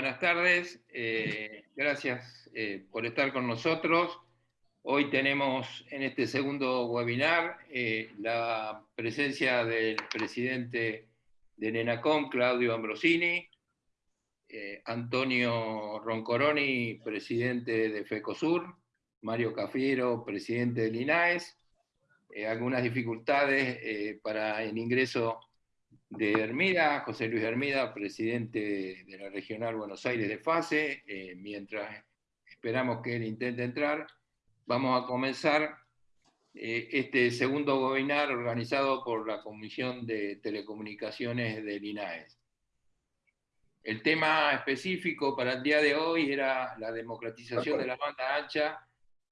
Buenas tardes, eh, gracias eh, por estar con nosotros. Hoy tenemos en este segundo webinar eh, la presencia del presidente de NENACOM, Claudio Ambrosini, Antonio Roncoroni, presidente de FECOSUR, Mario Cafiero, presidente del INAES, algunas dificultades para el ingreso de Hermida, José Luis Hermida, presidente de la Regional Buenos Aires de FASE, eh, mientras esperamos que él intente entrar, vamos a comenzar eh, este segundo webinar organizado por la Comisión de Telecomunicaciones del INAES. El tema específico para el día de hoy era la democratización de la banda ancha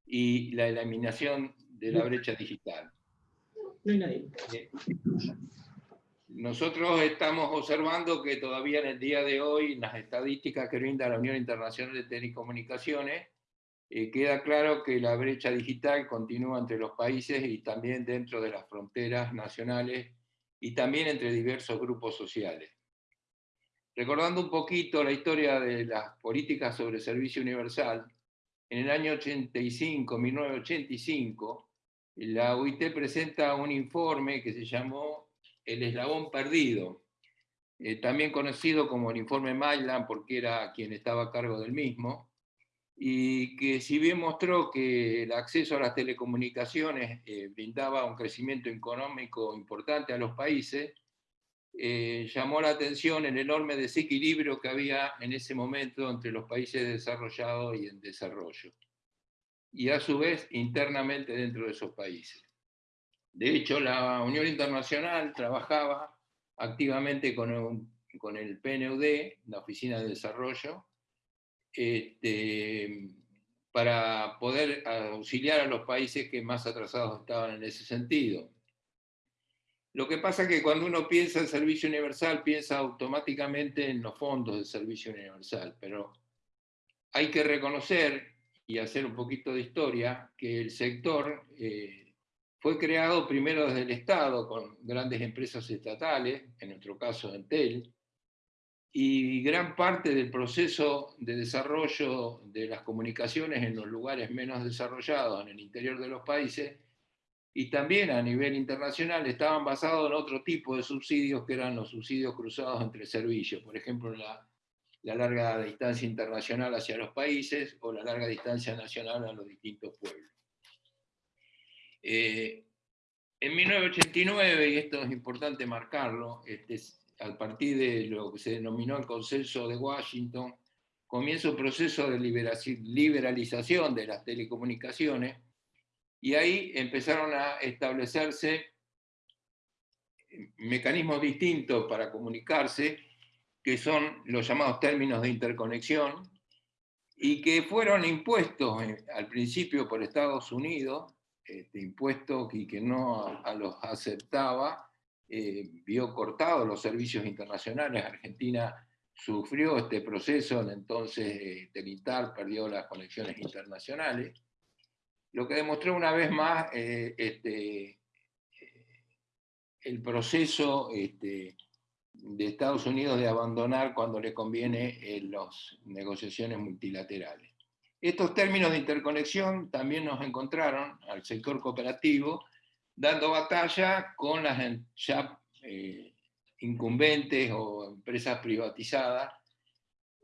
y la eliminación de la brecha digital. No hay nadie. Nosotros estamos observando que todavía en el día de hoy, en las estadísticas que brinda la Unión Internacional de Telecomunicaciones, eh, queda claro que la brecha digital continúa entre los países y también dentro de las fronteras nacionales y también entre diversos grupos sociales. Recordando un poquito la historia de las políticas sobre servicio universal, en el año 85, 1985, la UIT presenta un informe que se llamó el eslabón perdido, eh, también conocido como el informe Mylan, porque era quien estaba a cargo del mismo, y que si bien mostró que el acceso a las telecomunicaciones eh, brindaba un crecimiento económico importante a los países, eh, llamó la atención el enorme desequilibrio que había en ese momento entre los países desarrollados y en desarrollo, y a su vez internamente dentro de esos países. De hecho, la Unión Internacional trabajaba activamente con, con el PNUD, la Oficina de Desarrollo, este, para poder auxiliar a los países que más atrasados estaban en ese sentido. Lo que pasa es que cuando uno piensa en servicio universal, piensa automáticamente en los fondos del servicio universal, pero hay que reconocer y hacer un poquito de historia que el sector eh, fue creado primero desde el Estado, con grandes empresas estatales, en nuestro caso Entel, y gran parte del proceso de desarrollo de las comunicaciones en los lugares menos desarrollados, en el interior de los países, y también a nivel internacional, estaban basados en otro tipo de subsidios que eran los subsidios cruzados entre servicios, por ejemplo, la, la larga distancia internacional hacia los países o la larga distancia nacional a los distintos pueblos. Eh, en 1989, y esto es importante marcarlo, este, a partir de lo que se denominó el consenso de Washington, comienza un proceso de liberalización de las telecomunicaciones, y ahí empezaron a establecerse mecanismos distintos para comunicarse, que son los llamados términos de interconexión, y que fueron impuestos eh, al principio por Estados Unidos, este, impuestos y que no a, los aceptaba, eh, vio cortados los servicios internacionales. Argentina sufrió este proceso, entonces eh, Telitar perdió las conexiones internacionales, lo que demostró una vez más eh, este, el proceso este, de Estados Unidos de abandonar cuando le conviene las negociaciones multilaterales. Estos términos de interconexión también nos encontraron al sector cooperativo dando batalla con las ya eh, incumbentes o empresas privatizadas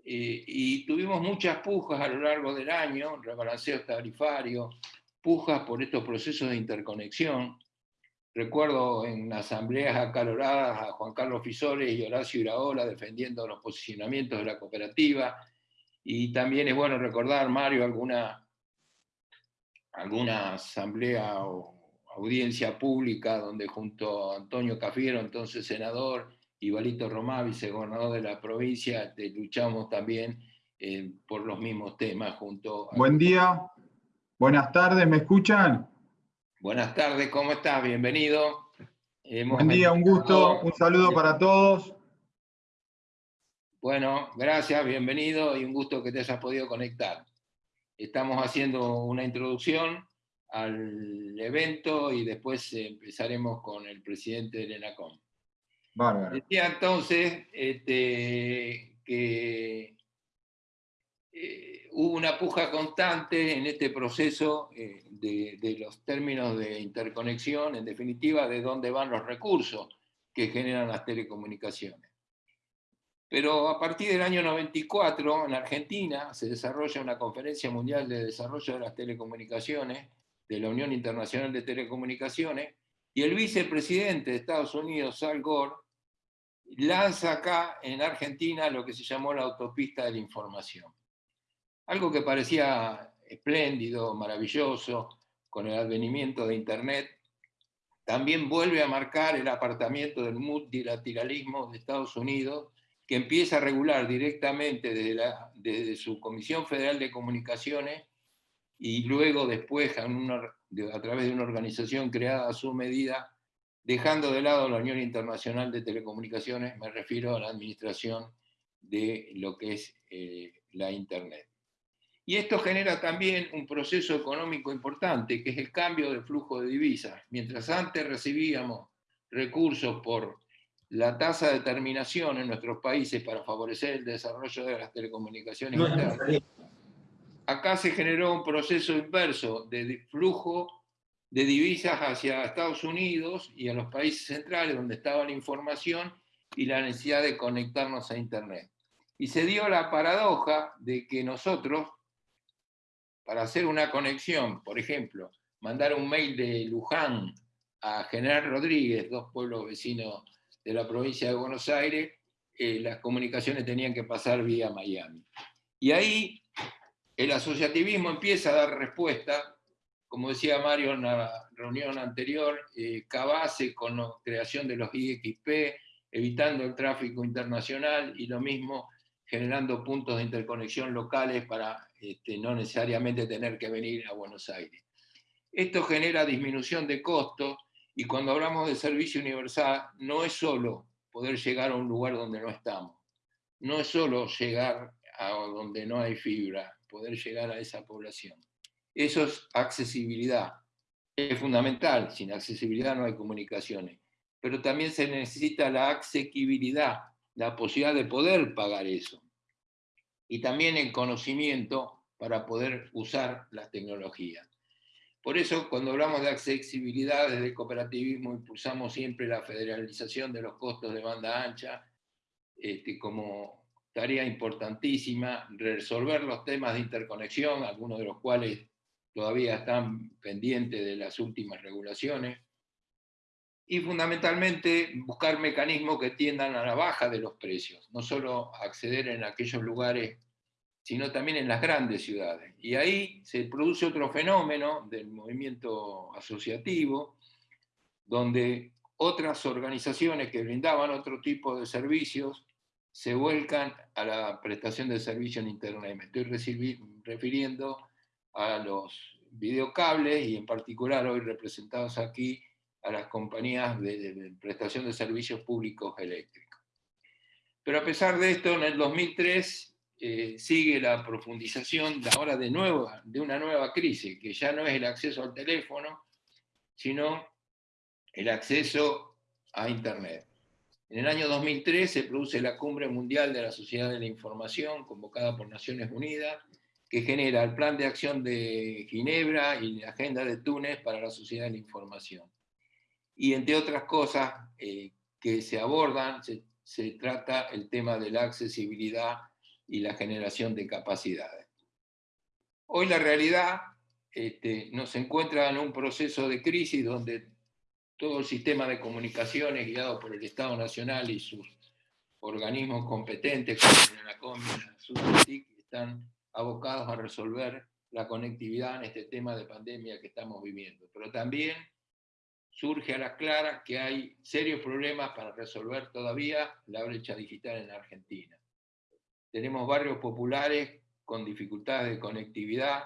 eh, y tuvimos muchas pujas a lo largo del año, rebalanceos tarifarios, pujas por estos procesos de interconexión. Recuerdo en asambleas acaloradas a Juan Carlos Fisores y Horacio Iraola defendiendo los posicionamientos de la cooperativa, y también es bueno recordar, Mario, alguna, alguna asamblea o audiencia pública donde junto a Antonio Cafiero, entonces senador, y Valito Romá, vicegobernador de la provincia, luchamos también eh, por los mismos temas junto a... Buen día, buenas tardes, ¿me escuchan? Buenas tardes, ¿cómo estás? Bienvenido. Buen día, un gusto, un saludo para todos. Bueno, gracias, bienvenido y un gusto que te hayas podido conectar. Estamos haciendo una introducción al evento y después empezaremos con el presidente del ENACOM. Decía entonces este, que hubo una puja constante en este proceso eh, de, los términos de interconexión, en definitiva, de dónde van los recursos que generan las telecomunicaciones. Pero a partir del año 94, en Argentina, se desarrolla una conferencia mundial de desarrollo de las telecomunicaciones, de la Unión Internacional de Telecomunicaciones, y el vicepresidente de Estados Unidos, Al Gore, lanza acá en Argentina lo que se llamó la autopista de la información. Algo que parecía espléndido, maravilloso, con el advenimiento de Internet, también vuelve a marcar el apartamiento del multilateralismo de Estados Unidos, que empieza a regular directamente desde, su Comisión Federal de Comunicaciones y luego después a, través de una organización creada a su medida, dejando de lado la Unión Internacional de Telecomunicaciones, me refiero a la administración de lo que es eh, la Internet. Y esto genera también un proceso económico importante, que es el cambio de flujo de divisas. Mientras antes recibíamos recursos por la tasa de terminación en nuestros países para favorecer el desarrollo de las telecomunicaciones acá se generó un proceso inverso de flujo de divisas hacia Estados Unidos y a los países centrales donde estaba la información y la necesidad de conectarnos a Internet. Y se dio la paradoja de que nosotros para hacer una conexión, por ejemplo, mandar un mail de Luján a General Rodríguez, dos pueblos vecinos de la provincia de Buenos Aires, eh, las comunicaciones tenían que pasar vía Miami. Y ahí el asociativismo empieza a dar respuesta, como decía Mario en la reunión anterior, eh, Cabase con la creación de los IXP, evitando el tráfico internacional y lo mismo generando puntos de interconexión locales para este, no necesariamente tener que venir a Buenos Aires. Esto genera disminución de costos y cuando hablamos de servicio universal no es solo poder llegar a un lugar donde no estamos, no es solo llegar a donde no hay fibra, poder llegar a esa población. Eso es accesibilidad. Es fundamental, sin accesibilidad no hay comunicaciones. Pero también se necesita la asequibilidad, la posibilidad de poder pagar eso y también el conocimiento para poder usar las tecnologías. Por eso, cuando hablamos de accesibilidad desde el cooperativismo, impulsamos siempre la federalización de los costos de banda ancha este, como tarea importantísima, resolver los temas de interconexión, algunos de los cuales todavía están pendientes de las últimas regulaciones, y fundamentalmente buscar mecanismos que tiendan a la baja de los precios, no solo acceder en aquellos lugares, sino también en las grandes ciudades. Y ahí se produce otro fenómeno del movimiento asociativo, donde otras organizaciones que brindaban otro tipo de servicios se vuelcan a la prestación de servicio en Internet. Me estoy refiriendo a los videocables y en particular hoy representados aquí a las compañías de, prestación de servicios públicos eléctricos. Pero a pesar de esto, en el 2003 eh, sigue la profundización de ahora de, nuevo, de una nueva crisis, que ya no es el acceso al teléfono, sino el acceso a Internet. En el año 2003 se produce la Cumbre Mundial de la Sociedad de la Información, convocada por Naciones Unidas, que genera el Plan de Acción de Ginebra y la Agenda de Túnez para la Sociedad de la Información y entre otras cosas eh, que se abordan, se, trata el tema de la accesibilidad y la generación de capacidades. Hoy la realidad este, nos encuentra en un proceso de crisis donde todo el sistema de comunicaciones guiado por el Estado Nacional y sus organismos competentes como la y están abocados a resolver la conectividad en este tema de pandemia que estamos viviendo. Pero también surge a las claras que hay serios problemas para resolver todavía la brecha digital en Argentina. Tenemos barrios populares con dificultades de conectividad,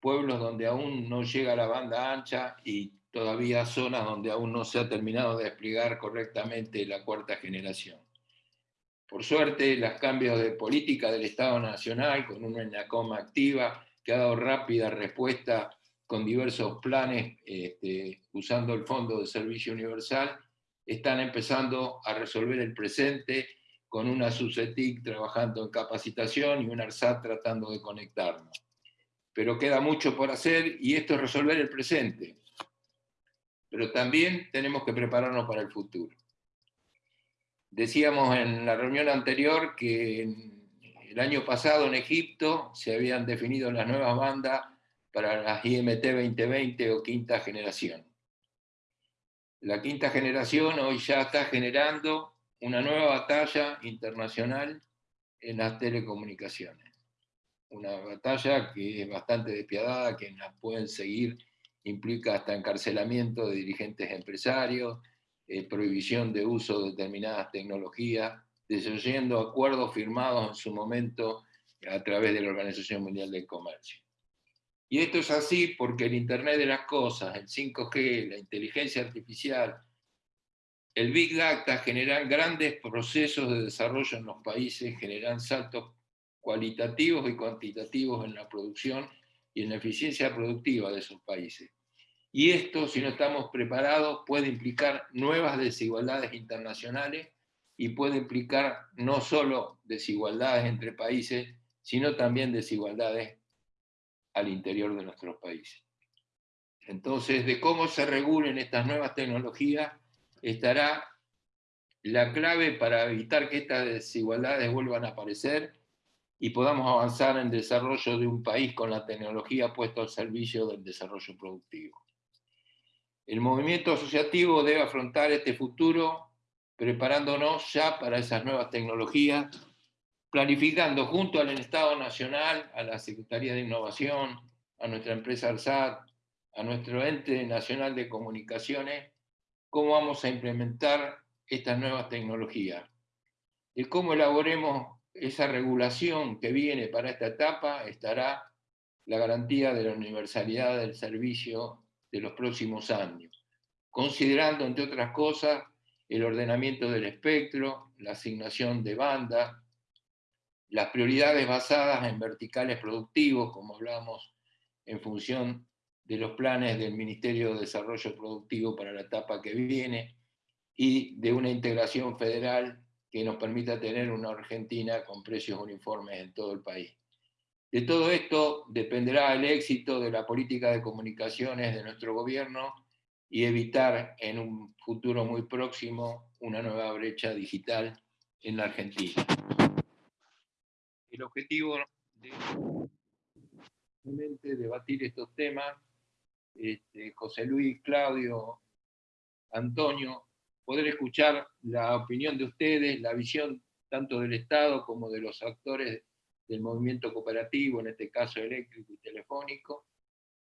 pueblos donde aún no llega la banda ancha y todavía zonas donde aún no se ha terminado de desplegar correctamente la cuarta generación. Por suerte, los cambios de política del Estado Nacional, con una ENACOM activa, que ha dado rápida respuesta con diversos planes, este, usando el Fondo de Servicio Universal, están empezando a resolver el presente con una SUSETIC trabajando en capacitación y un ARSAT tratando de conectarnos. Pero queda mucho por hacer y esto es resolver el presente. Pero también tenemos que prepararnos para el futuro. Decíamos en la reunión anterior que el año pasado en Egipto se habían definido las nuevas bandas para las IMT 2020 o quinta generación. La quinta generación hoy ya está generando una nueva batalla internacional en las telecomunicaciones. Una batalla que es bastante despiadada, que la pueden seguir, implica hasta encarcelamiento de dirigentes empresarios, eh, prohibición de uso de determinadas tecnologías, desoyendo acuerdos firmados en su momento a través de la Organización Mundial del Comercio. Y esto es así porque el Internet de las Cosas, el 5G, la inteligencia artificial, el Big Data generan grandes procesos de desarrollo en los países, generan saltos cualitativos y cuantitativos en la producción y en la eficiencia productiva de esos países. Y esto, si no estamos preparados, puede implicar nuevas desigualdades internacionales y puede implicar no solo desigualdades entre países, sino también desigualdades al interior de nuestros países. Entonces, de cómo se regulen estas nuevas tecnologías estará la clave para evitar que estas desigualdades vuelvan a aparecer y podamos avanzar en desarrollo de un país con la tecnología puesta al servicio del desarrollo productivo. El movimiento asociativo debe afrontar este futuro preparándonos ya para esas nuevas tecnologías planificando junto al Estado Nacional, a la Secretaría de Innovación, a nuestra empresa ARSAT, a nuestro ente nacional de comunicaciones, cómo vamos a implementar estas nuevas tecnologías. Y cómo elaboremos esa regulación que viene para esta etapa estará la garantía de la universalidad del servicio de los próximos años, considerando, entre otras cosas, el ordenamiento del espectro, la asignación de banda, las prioridades basadas en verticales productivos, como hablamos en función de los planes del Ministerio de Desarrollo Productivo para la etapa que viene, y de una integración federal que nos permita tener una Argentina con precios uniformes en todo el país. De todo esto dependerá el éxito de la política de comunicaciones de nuestro gobierno y evitar en un futuro muy próximo una nueva brecha digital en la Argentina el objetivo de debatir estos temas, este, José Luis, Claudio, Antonio, poder escuchar la opinión de ustedes, la visión tanto del Estado como de los actores del movimiento cooperativo, en este caso eléctrico y telefónico,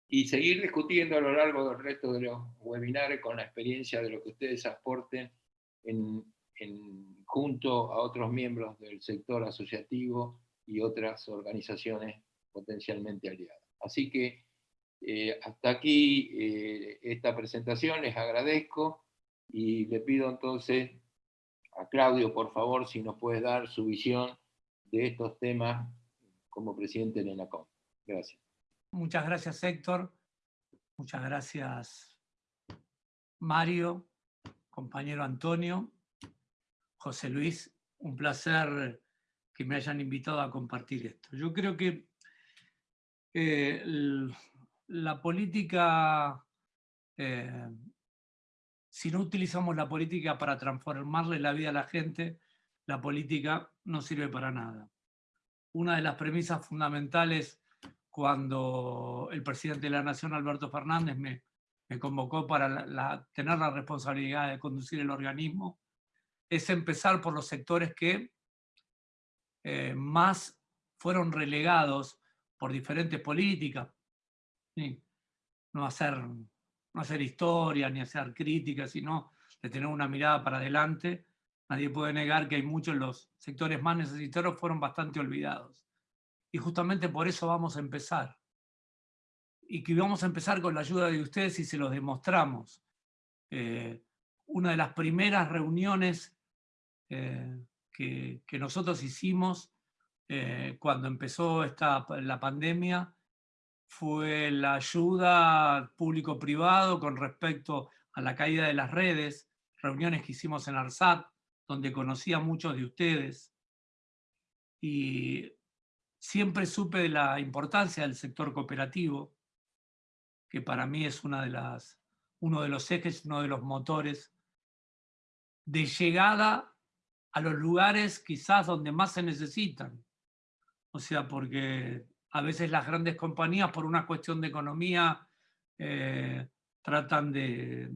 y seguir discutiendo a lo largo del resto de los webinars con la experiencia de lo que ustedes aporten junto a otros miembros del sector asociativo y otras organizaciones potencialmente aliadas. Así que eh, hasta aquí eh, esta presentación, les agradezco y le pido entonces a Claudio, por favor, si nos puede dar su visión de estos temas como presidente de ENACOM. Gracias. Muchas gracias, Héctor. Muchas gracias, Mario, compañero Antonio, José Luis. Un placer que me hayan invitado a compartir esto. Yo creo que eh, la política, eh, si no utilizamos la política para transformarle la vida a la gente, la política no sirve para nada. Una de las premisas fundamentales cuando el presidente de la Nación, Alberto Fernández, me, convocó para tener la responsabilidad de conducir el organismo, es empezar por los sectores que eh, más fueron relegados por diferentes políticas. No, hacer, no hacer historia ni hacer críticas, sino de tener una mirada para adelante. Nadie puede negar que hay muchos los sectores más necesitados fueron bastante olvidados. Y justamente por eso vamos a empezar. Y que vamos a empezar con la ayuda de ustedes y se los demostramos. Eh, una de las primeras reuniones eh, que, nosotros hicimos eh, cuando empezó esta, la pandemia fue la ayuda público-privado con respecto a la caída de las redes, reuniones que hicimos en ARSAT, donde conocí a muchos de ustedes y siempre supe de la importancia del sector cooperativo, que para mí es una de las, uno de los ejes, uno de los motores de llegada a los lugares quizás donde más se necesitan. O sea, porque a veces las grandes compañías por una cuestión de economía eh, tratan de,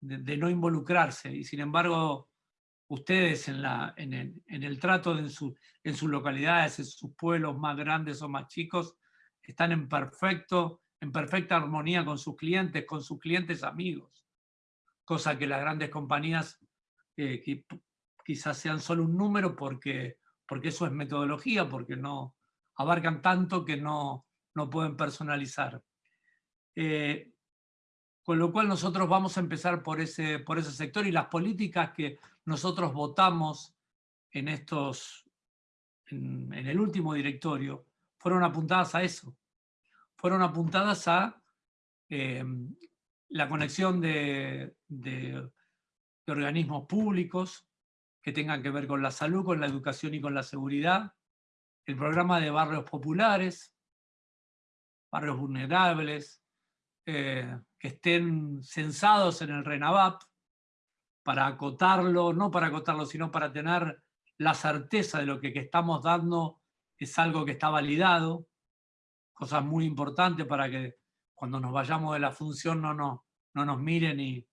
de, no involucrarse. Y sin embargo ustedes en, la, en, el, en el trato en, su, en sus localidades, en sus pueblos más grandes o más chicos, están en, perfecto, en perfecta armonía con sus clientes, con sus clientes amigos, cosa que las grandes compañías eh, quizás sean solo un número porque, porque eso es metodología, porque no abarcan tanto que no, no pueden personalizar. Eh, con lo cual nosotros vamos a empezar por ese, por ese sector y las políticas que nosotros votamos en, estos, en, el último directorio fueron apuntadas a eso. Fueron apuntadas a em, la conexión de, de, organismos públicos que tengan que ver con la salud, con la educación y con la seguridad, el programa de barrios populares, barrios vulnerables, eh, que estén censados en el RENAVAP para acotarlo, no para acotarlo, sino para tener la certeza de lo que, estamos dando es algo que está validado, cosas muy importantes para que cuando nos vayamos de la función no, no, no nos miren y,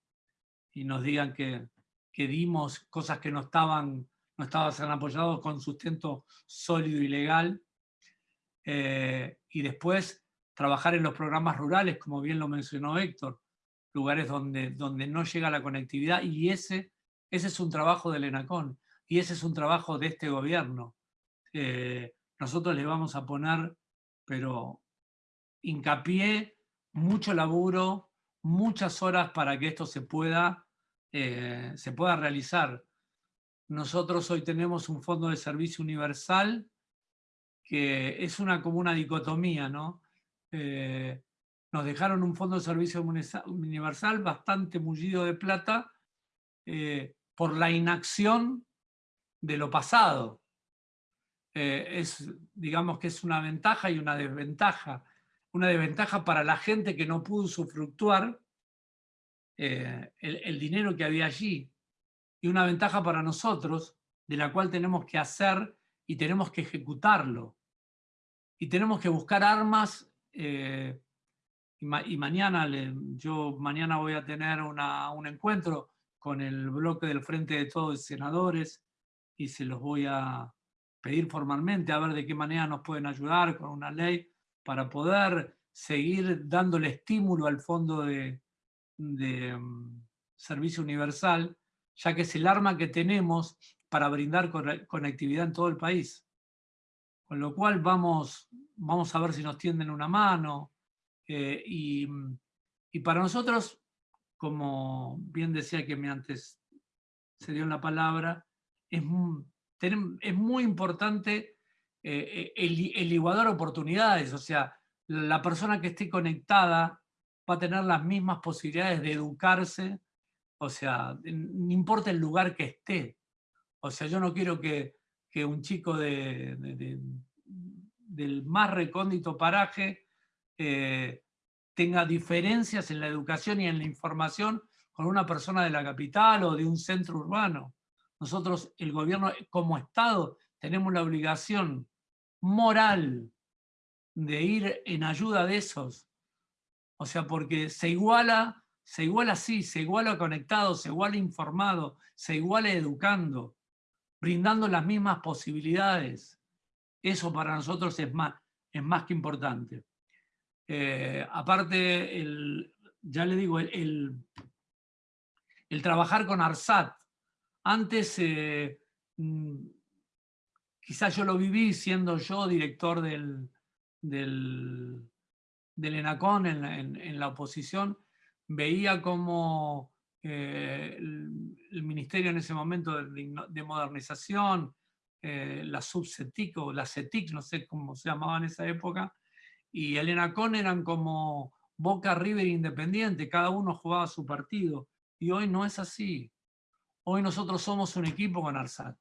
y nos digan que, que, dimos cosas que no estaban, no estaban apoyados con sustento sólido y legal. Eh, y después trabajar en los programas rurales, como bien lo mencionó Héctor, lugares donde, donde no llega la conectividad, y ese, ese es un trabajo del ENACON, y ese es un trabajo de este gobierno. Eh, nosotros le vamos a poner, pero hincapié, mucho laburo, muchas horas para que esto se pueda, eh, se pueda realizar. Nosotros hoy tenemos un fondo de servicio universal que es una como una dicotomía, ¿no? Eh, nos dejaron un fondo de servicio universal bastante mullido de plata eh, por la inacción de lo pasado. Eh, es, digamos que es una ventaja y una desventaja. Una desventaja para la gente que no pudo usufructuar el, el dinero que había allí. Y una ventaja para nosotros, de la cual tenemos que hacer y tenemos que ejecutarlo. Y tenemos que buscar armas eh, y, mañana, yo mañana voy a tener un encuentro con el bloque del Frente de Todos Senadores y se los voy a pedir formalmente a ver de qué manera nos pueden ayudar con una ley para poder seguir dándole estímulo al Fondo de, de mm, Servicio Universal, ya que es el arma que tenemos para brindar conectividad en todo el país. Con lo cual vamos, vamos a ver si nos tienden una mano. Eh, y, para nosotros, como bien decía que me antes se dio la palabra, es, es muy importante eh, el, el igualar oportunidades, o sea, la persona que esté conectada va a tener las mismas posibilidades de educarse, o sea, no importa el lugar que esté. O sea, yo no quiero que, que un chico de, del más recóndito paraje eh, tenga diferencias en la educación y en la información con una persona de la capital o de un centro urbano. Nosotros, el gobierno como Estado, tenemos la obligación moral de ir en ayuda de esos. O sea, porque se iguala, se iguala así, se iguala conectado, se iguala informado, se iguala educando brindando las mismas posibilidades. Eso para nosotros es más, es más que importante. Eh, aparte, el, ya le digo, el, el, trabajar con ARSAT. Antes, eh, mm, quizás yo lo viví siendo yo director del, del, del ENACON en en la oposición, veía como eh, el, ministerio en ese momento de, modernización, eh, la subcetic o la CETIC, no sé cómo se llamaba en esa época, y el ENACON eran como Boca, River Independiente, cada uno jugaba su partido, y hoy no es así. Hoy nosotros somos un equipo con ARSAT.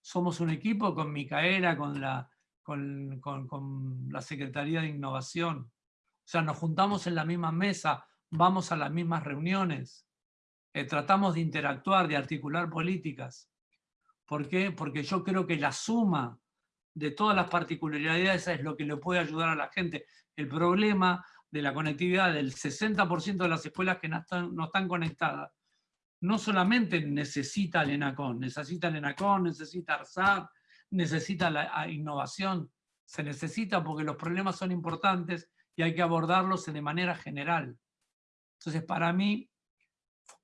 Somos un equipo con Micaela, con la, con, con la Secretaría de Innovación. O sea, nos juntamos en la misma mesa, vamos a las mismas reuniones, eh, tratamos de interactuar, de articular políticas. ¿Por qué? Porque yo creo que la suma de todas las particularidades es lo que le puede ayudar a la gente. El problema de la conectividad del 60% de las escuelas que no están, no están conectadas, no solamente necesita el ENACON, necesita el ENACON, necesita ARSAT, necesita la innovación, se necesita porque los problemas son importantes y hay que abordarlos de manera general. Entonces, para mí,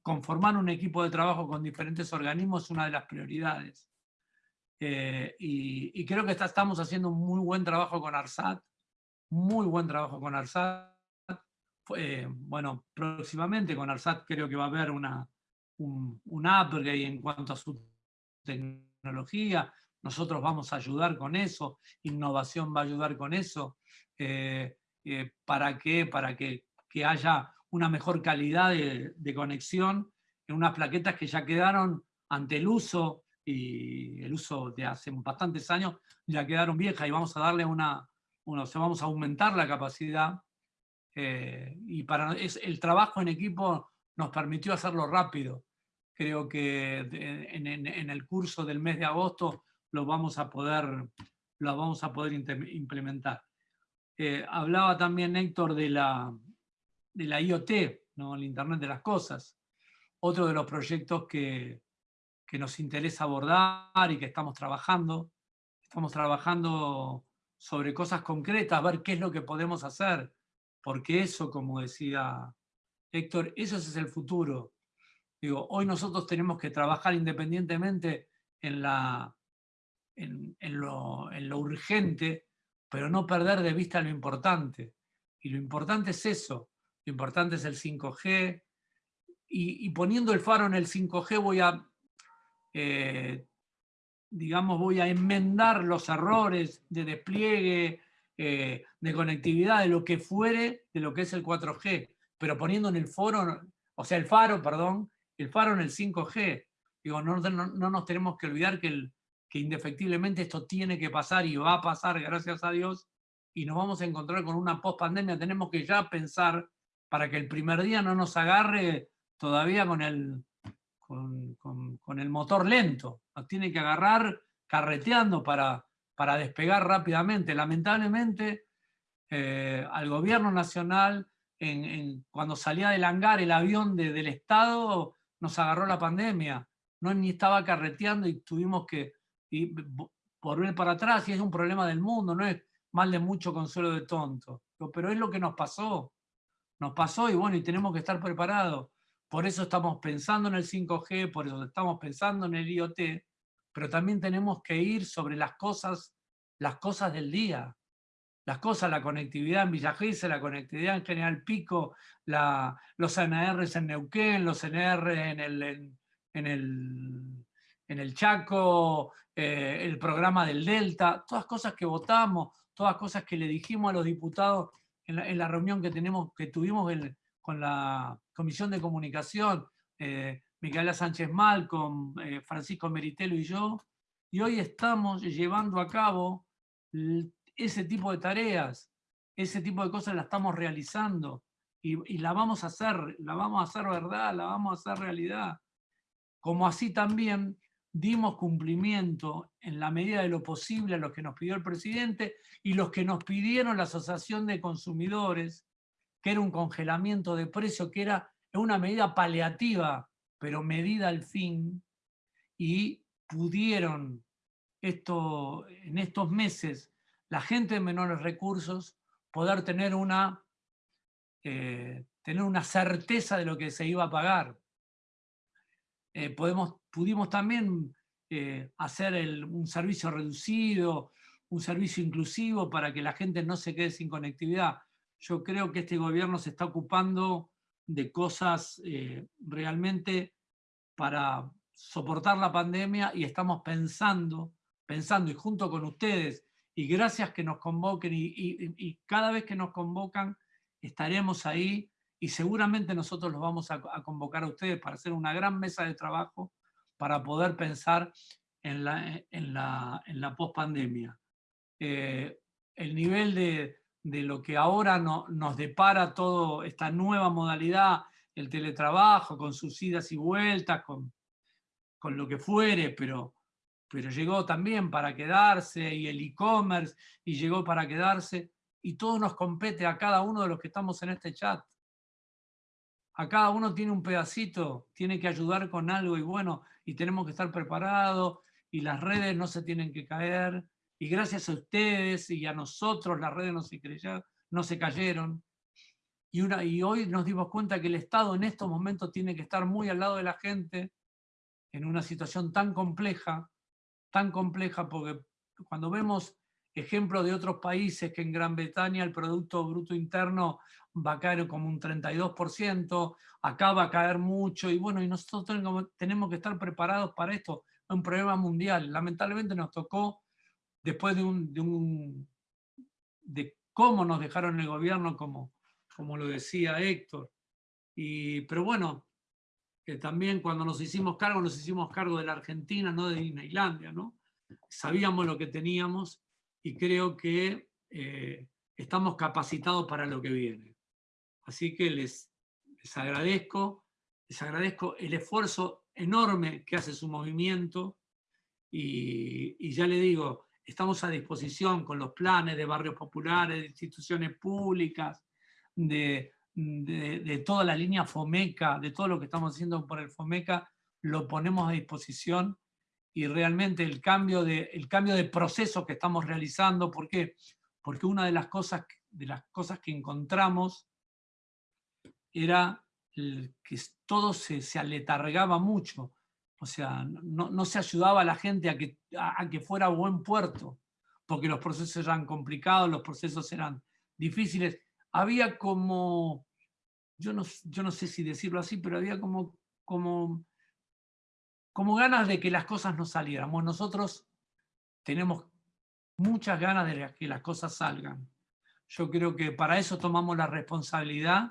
conformar un equipo de trabajo con diferentes organismos es una de las prioridades. Eh, y, creo que estamos haciendo un muy buen trabajo con ARSAT, muy buen trabajo con ARSAT. bueno, próximamente con ARSAT creo que va a haber una, un, upgrade en cuanto a su tecnología. Nosotros vamos a ayudar con eso, innovación va a ayudar con eso. Eh, eh, ¿Para qué? Para que, que haya una mejor calidad de, conexión en unas plaquetas que ya quedaron ante el uso y el uso de hace bastantes años ya quedaron viejas y vamos a darle una, una vamos a aumentar la capacidad eh, y para es, el trabajo en equipo nos permitió hacerlo rápido. Creo que en, en, el curso del mes de agosto lo vamos a poder, lo vamos a poder implementar. Eh, hablaba también Héctor de la, de la IoT, ¿no? el Internet de las Cosas. Otro de los proyectos que, que nos interesa abordar y que estamos trabajando. Estamos trabajando sobre cosas concretas, ver qué es lo que podemos hacer, porque eso, como decía Héctor, eso es el futuro. Digo, hoy nosotros tenemos que trabajar independientemente en, la, en, lo, en lo urgente, pero no perder de vista lo importante. Y lo importante es eso, lo importante es el 5G, y, poniendo el faro en el 5G voy a, eh, digamos, voy a enmendar los errores de despliegue, eh, de conectividad, de lo que fuere, de lo que es el 4G, pero poniendo en el foro, o sea, el faro, perdón, el faro en el 5G. Digo, no, no, nos tenemos que olvidar que indefectiblemente esto tiene que pasar y va a pasar, gracias a Dios, y nos vamos a encontrar con una post-pandemia. Tenemos que ya pensar para que el primer día no nos agarre todavía con el, con, el motor lento. Nos tiene que agarrar carreteando para, para despegar rápidamente. Lamentablemente, eh, al gobierno nacional, cuando salía del hangar el avión del Estado, nos agarró la pandemia. No ni estaba carreteando y tuvimos que volver para atrás y es un problema del mundo, no es mal de mucho consuelo de tonto. Pero es lo que nos pasó nos pasó y bueno, y tenemos que estar preparados. Por eso estamos pensando en el 5G, por eso estamos pensando en el IoT, pero también tenemos que ir sobre las cosas, las cosas del día. Las cosas, la conectividad en Villa la conectividad en General Pico, los NRs en Neuquén, los NR en el, en, el, en el Chaco, eh, el programa del Delta, todas cosas que votamos, todas cosas que le dijimos a los diputados en la, reunión que, tenemos, que tuvimos con la Comisión de Comunicación, eh, Micaela Sánchez Malcom, eh, Francisco Meritelo y yo, y hoy estamos llevando a cabo ese tipo de tareas, ese tipo de cosas la estamos realizando y, y, la vamos a hacer, la vamos a hacer verdad, la vamos a hacer realidad. Como así también dimos cumplimiento en la medida de lo posible a lo que nos pidió el presidente y los que nos pidieron la Asociación de Consumidores, que era un congelamiento de precio, que era una medida paliativa, pero medida al fin, y pudieron esto, en estos meses la gente de menores recursos poder tener una, eh, tener una certeza de lo que se iba a pagar. Eh, podemos, pudimos también eh, hacer un servicio reducido, un servicio inclusivo para que la gente no se quede sin conectividad. Yo creo que este gobierno se está ocupando de cosas eh, realmente para soportar la pandemia y estamos pensando, pensando y junto con ustedes, y gracias que nos convoquen y cada vez que nos convocan estaremos ahí y seguramente nosotros los vamos a, convocar a ustedes para hacer una gran mesa de trabajo para poder pensar en la, en la, en la pospandemia. Eh, el nivel de, de, lo que ahora no, nos depara toda esta nueva modalidad, el teletrabajo, con sus idas y vueltas, con, con lo que fuere, pero, pero llegó también para quedarse, y el e-commerce, y llegó para quedarse, y todo nos compete a cada uno de los que estamos en este chat. A cada uno tiene un pedacito, tiene que ayudar con algo, y bueno, y tenemos que estar preparados, y las redes no se tienen que caer, y gracias a ustedes y a nosotros las redes no se, no se cayeron. Y, una, y hoy nos dimos cuenta que el Estado en estos momentos tiene que estar muy al lado de la gente en una situación tan compleja, tan compleja, porque cuando vemos ejemplos de otros países que en Gran Bretaña el Producto Bruto Interno va a caer como un 32%, acá va a caer mucho, y bueno, y nosotros tenemos que estar preparados para esto, es un problema mundial. Lamentablemente nos tocó, después de, un, de, un, de cómo nos dejaron el gobierno, como, como lo decía Héctor, y, pero bueno, que también cuando nos hicimos cargo, nos hicimos cargo de la Argentina, no de Disneylandia, ¿no? Sabíamos lo que teníamos y creo que eh, estamos capacitados para lo que viene. Así que les, les agradezco, les agradezco el esfuerzo enorme que hace su movimiento y, y ya le digo, estamos a disposición con los planes de barrios populares, de instituciones públicas, de, de, toda la línea FOMECA, de todo lo que estamos haciendo por el FOMECA, lo ponemos a disposición y realmente el cambio de, el cambio de proceso que estamos realizando, ¿por qué? Porque una de las cosas, de las cosas que encontramos era que todo se, se aletargaba mucho, o sea, no, no, se ayudaba a la gente a que, a que fuera buen puerto, porque los procesos eran complicados, los procesos eran difíciles, había como, yo no, yo no sé si decirlo así, pero había como, como, como ganas de que las cosas no salieran. nosotros tenemos muchas ganas de que las cosas salgan. Yo creo que para eso tomamos la responsabilidad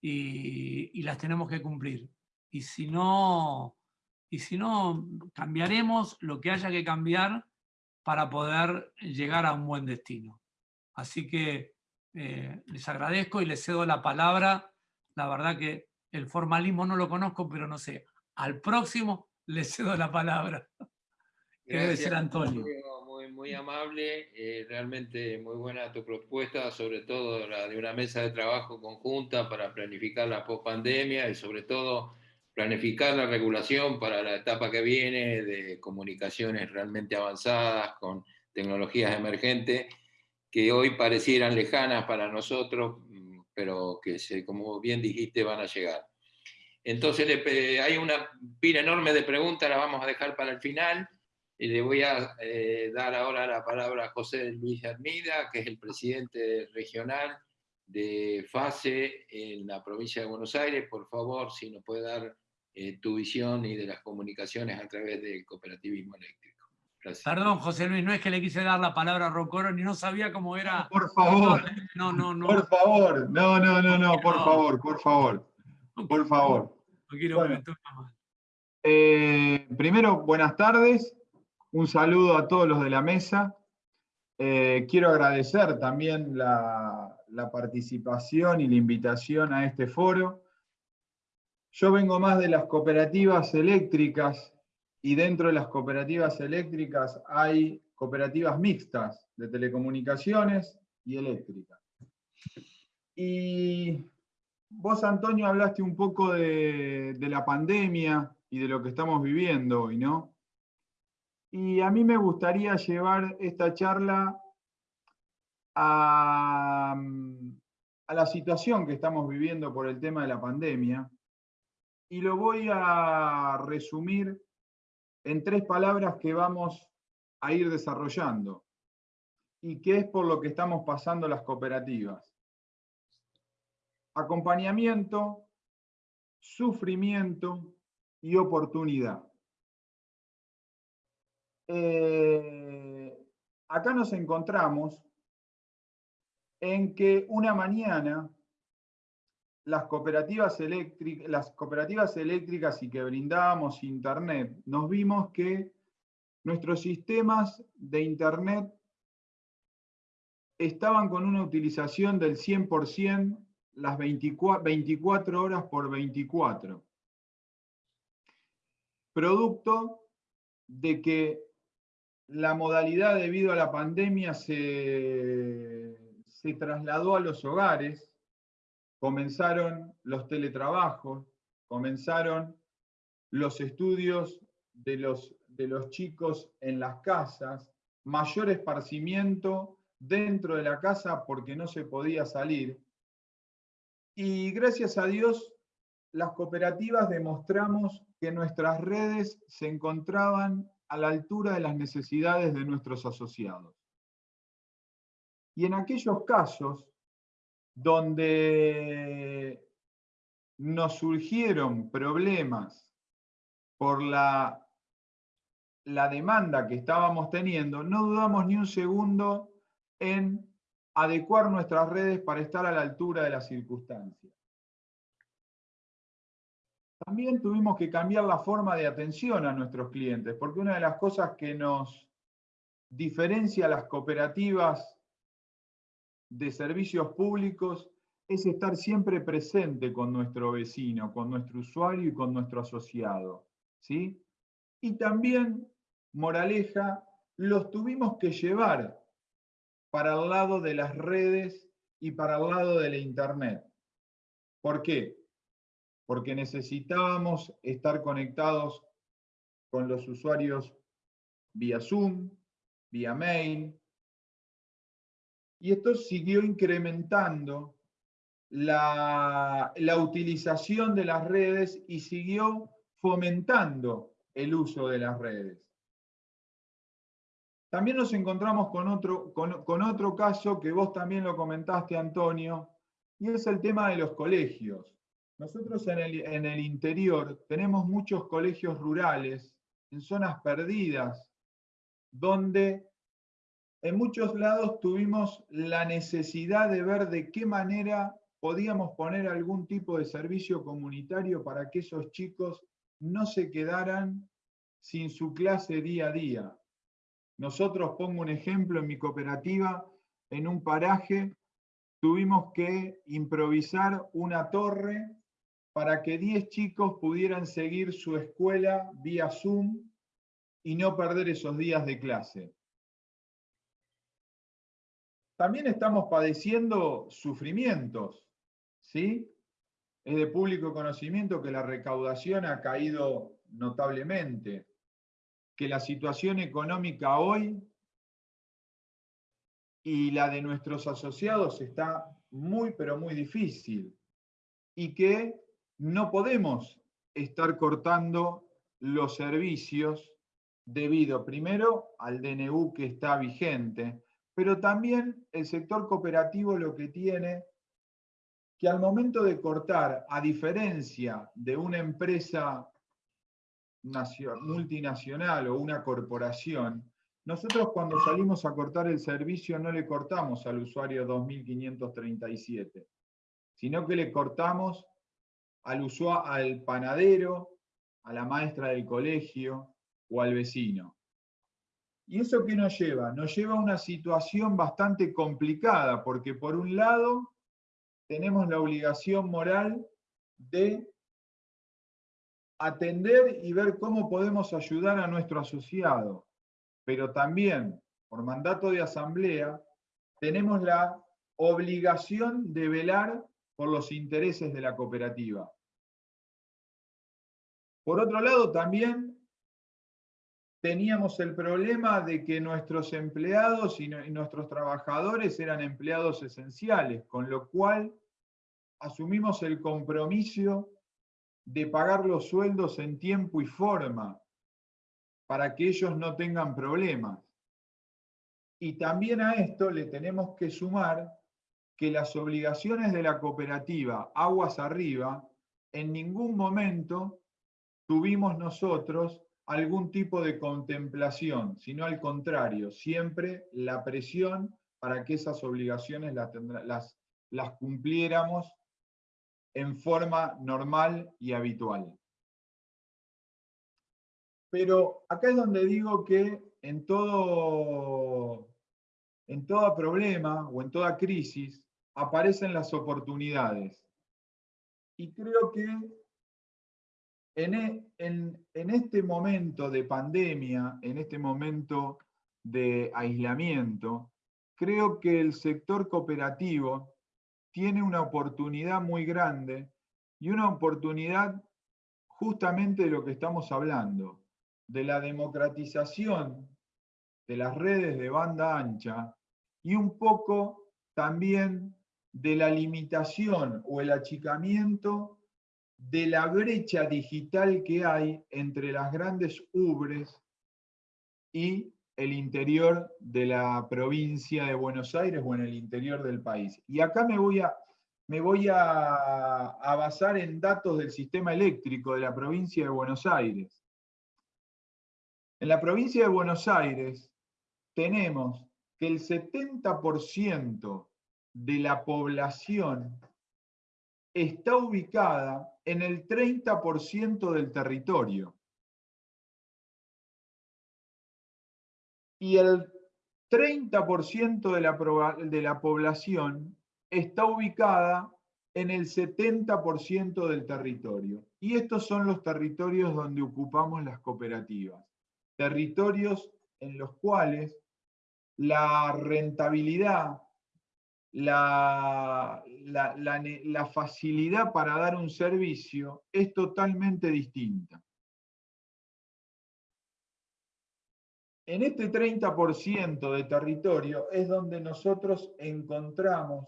y, y las tenemos que cumplir. Y si no, y si no, cambiaremos lo que haya que cambiar para poder llegar a un buen destino. Así que eh, les agradezco y les cedo la palabra. La verdad que el formalismo no lo conozco, pero no sé. Al próximo les cedo la palabra. Que debe ser Antonio. Muy, muy amable, eh, realmente muy buena tu propuesta, sobre todo la de una mesa de trabajo conjunta para planificar la pospandemia y sobre todo planificar la regulación para la etapa que viene de comunicaciones realmente avanzadas con tecnologías emergentes que hoy parecieran lejanas para nosotros, mm, pero que, como bien dijiste, van a llegar. Entonces hay una pila enorme de preguntas, las vamos a dejar para el final. Y le voy a eh, dar ahora la palabra a José Luis Armida, que es el presidente regional de FASE en la provincia de Buenos Aires. Por favor, si nos puede dar eh, tu visión y de las comunicaciones a través del cooperativismo eléctrico. Perdón, José Luis, no es que le quise dar la palabra a Rocoro, ni no sabía cómo era. Por favor. No, no, no. Por favor. No, no, no, no, por favor, por favor. Por favor. No quiero bueno, eh, primero, buenas tardes. Un saludo a todos los de la mesa. Eh, quiero agradecer también la, la participación y la invitación a este foro. Yo vengo más de las cooperativas eléctricas y dentro de las cooperativas eléctricas hay cooperativas mixtas de telecomunicaciones y eléctricas. Y vos, Antonio, hablaste un poco de, la pandemia y de lo que estamos viviendo hoy, ¿no? Y a mí me gustaría llevar esta charla a, a la situación que estamos viviendo por el tema de la pandemia, y lo voy a resumir en tres palabras que vamos a ir desarrollando y que es por lo que estamos pasando las cooperativas. Acompañamiento, sufrimiento y oportunidad. Eh, acá nos encontramos en que una mañana las cooperativas, eléctricas, las cooperativas eléctricas y que brindábamos Internet, nos vimos que nuestros sistemas de Internet estaban con una utilización del 100% las 24, 24 horas por 24. Producto de que la modalidad debido a la pandemia se, se trasladó a los hogares, comenzaron los teletrabajos, comenzaron los estudios de los, de los chicos en las casas, mayor esparcimiento dentro de la casa porque no se podía salir. Y gracias a Dios, las cooperativas demostramos que nuestras redes se encontraban a la altura de las necesidades de nuestros asociados. Y en aquellos casos donde nos surgieron problemas por la, la demanda que estábamos teniendo, no dudamos ni un segundo en adecuar nuestras redes para estar a la altura de las circunstancias. También tuvimos que cambiar la forma de atención a nuestros clientes, porque una de las cosas que nos diferencia a las cooperativas de servicios públicos es estar siempre presente con nuestro vecino, con nuestro usuario y con nuestro asociado. ¿sí? Y también, moraleja, los tuvimos que llevar para el lado de las redes y para el lado de la Internet. ¿Por qué? Porque necesitábamos estar conectados con los usuarios vía Zoom, vía mail, y esto siguió incrementando la, la, utilización de las redes y siguió fomentando el uso de las redes. También nos encontramos con otro, con, otro caso que vos también lo comentaste, Antonio, y es el tema de los colegios. Nosotros en el, en el interior tenemos muchos colegios rurales, en zonas perdidas, donde en muchos lados tuvimos la necesidad de ver de qué manera podíamos poner algún tipo de servicio comunitario para que esos chicos no se quedaran sin su clase día a día. Nosotros, pongo un ejemplo, en mi cooperativa, en un paraje, tuvimos que improvisar una torre para que 10 chicos pudieran seguir su escuela vía Zoom y no perder esos días de clase. También estamos padeciendo sufrimientos, ¿sí? Es de público conocimiento que la recaudación ha caído notablemente, que la situación económica hoy y la de nuestros asociados está muy, pero muy difícil, y que no podemos estar cortando los servicios debido primero al DNU que está vigente, pero también el sector cooperativo lo que tiene, que al momento de cortar, a diferencia de una empresa multinacional o una corporación, nosotros cuando salimos a cortar el servicio no le cortamos al usuario 2537, sino que le cortamos al, usuario, al panadero, a la maestra del colegio o al vecino. ¿Y eso qué nos lleva? Nos lleva a una situación bastante complicada, porque por un lado tenemos la obligación moral de atender y ver cómo podemos ayudar a nuestro asociado, pero también, por mandato de asamblea, tenemos la obligación de velar por los intereses de la cooperativa. Por otro lado, también teníamos el problema de que nuestros empleados y, nuestros trabajadores eran empleados esenciales, con lo cual asumimos el compromiso de pagar los sueldos en tiempo y forma para que ellos no tengan problemas. Y también a esto le tenemos que sumar que las obligaciones de la cooperativa Aguas Arriba en ningún momento tuvimos nosotros algún tipo de contemplación, sino al contrario, siempre la presión para que esas obligaciones las, las, cumpliéramos en forma normal y habitual. Pero acá es donde digo que en todo, en todo problema o en toda crisis aparecen las oportunidades. Y creo que en, e, en, en, este momento de pandemia, en este momento de aislamiento, creo que el sector cooperativo tiene una oportunidad muy grande y una oportunidad justamente de lo que estamos hablando, de la democratización de las redes de banda ancha y un poco también de la limitación o el achicamiento de la brecha digital que hay entre las grandes ubres y el interior de la provincia de Buenos Aires o en el interior del país. Y acá me voy a, me voy a, a basar en datos del sistema eléctrico de la provincia de Buenos Aires. En la provincia de Buenos Aires tenemos que el 70% de la población está ubicada en el 30% del territorio. Y el 30% de la, de la población está ubicada en el 70% del territorio. Y estos son los territorios donde ocupamos las cooperativas. Territorios en los cuales la rentabilidad la, la, facilidad para dar un servicio es totalmente distinta. En este 30% de territorio es donde nosotros encontramos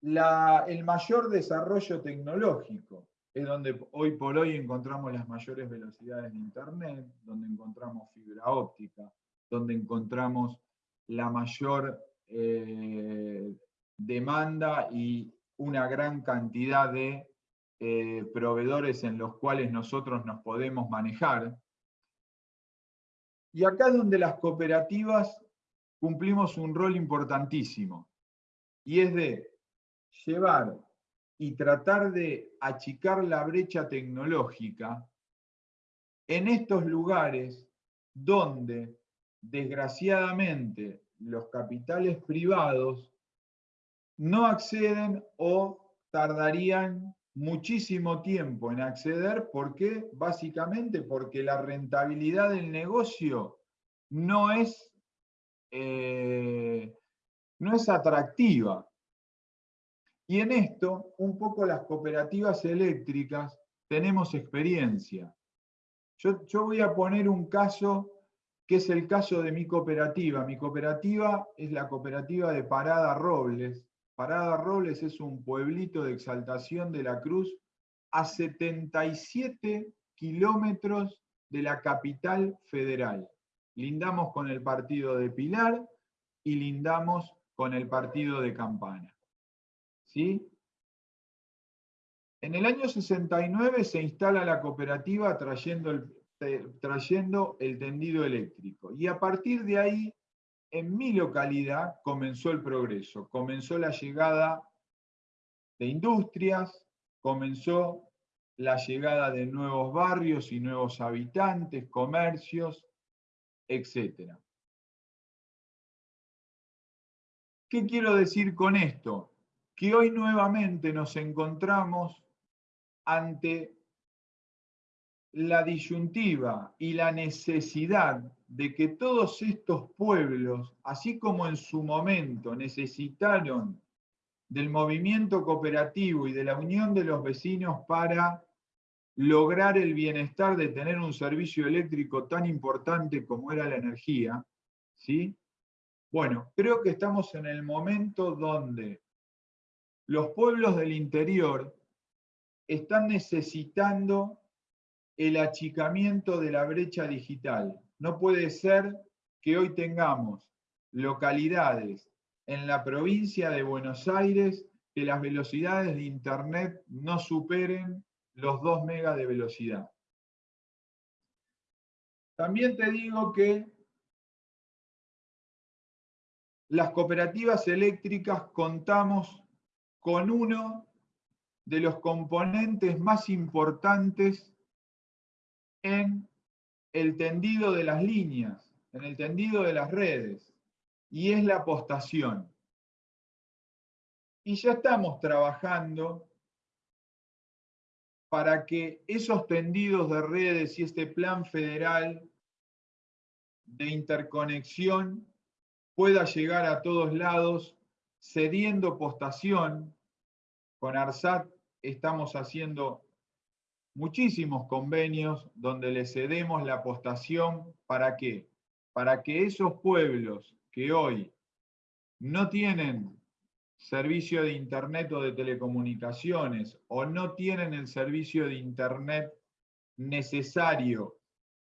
el mayor desarrollo tecnológico. Es donde hoy por hoy encontramos las mayores velocidades de Internet, donde encontramos fibra óptica, donde encontramos la mayor eh, demanda y una gran cantidad de eh, proveedores en los cuales nosotros nos podemos manejar. Y acá es donde las cooperativas cumplimos un rol importantísimo, y es de llevar y tratar de achicar la brecha tecnológica en estos lugares donde, desgraciadamente, los capitales privados no acceden o tardarían muchísimo tiempo en acceder. ¿Por qué? Básicamente porque la rentabilidad del negocio no es, eh, no es atractiva. Y en esto, un poco las cooperativas eléctricas tenemos experiencia. Yo, yo voy a poner un caso que es el caso de mi cooperativa. Mi cooperativa es la cooperativa de Parada Robles. Parada Robles es un pueblito de Exaltación de la Cruz a 77 kilómetros de la capital federal. Lindamos con el partido de Pilar y lindamos con el partido de Campana. ¿Sí? En el año 69 se instala la cooperativa trayendo el, trayendo el tendido eléctrico. Y a partir de ahí, en mi localidad comenzó el progreso, comenzó la llegada de industrias, comenzó la llegada de nuevos barrios y nuevos habitantes, comercios, etc. ¿Qué quiero decir con esto? Que hoy nuevamente nos encontramos ante la disyuntiva y la necesidad de que todos estos pueblos, así como en su momento necesitaron del movimiento cooperativo y de la unión de los vecinos para lograr el bienestar de tener un servicio eléctrico tan importante como era la energía, ¿sí? Bueno, creo que estamos en el momento donde los pueblos del interior están necesitando el achicamiento de la brecha digital. No puede ser que hoy tengamos localidades en la provincia de Buenos Aires que las velocidades de Internet no superen los 2 megas de velocidad. También te digo que las cooperativas eléctricas contamos con uno de los componentes más importantes en el tendido de las líneas, en el tendido de las redes, y es la apostación. Y ya estamos trabajando para que esos tendidos de redes y este plan federal de interconexión pueda llegar a todos lados, cediendo postación. Con ARSAT estamos haciendo muchísimos convenios donde le cedemos la postación. ¿Para? Para que esos pueblos que hoy no tienen servicio de Internet o de telecomunicaciones o no tienen el servicio de Internet necesario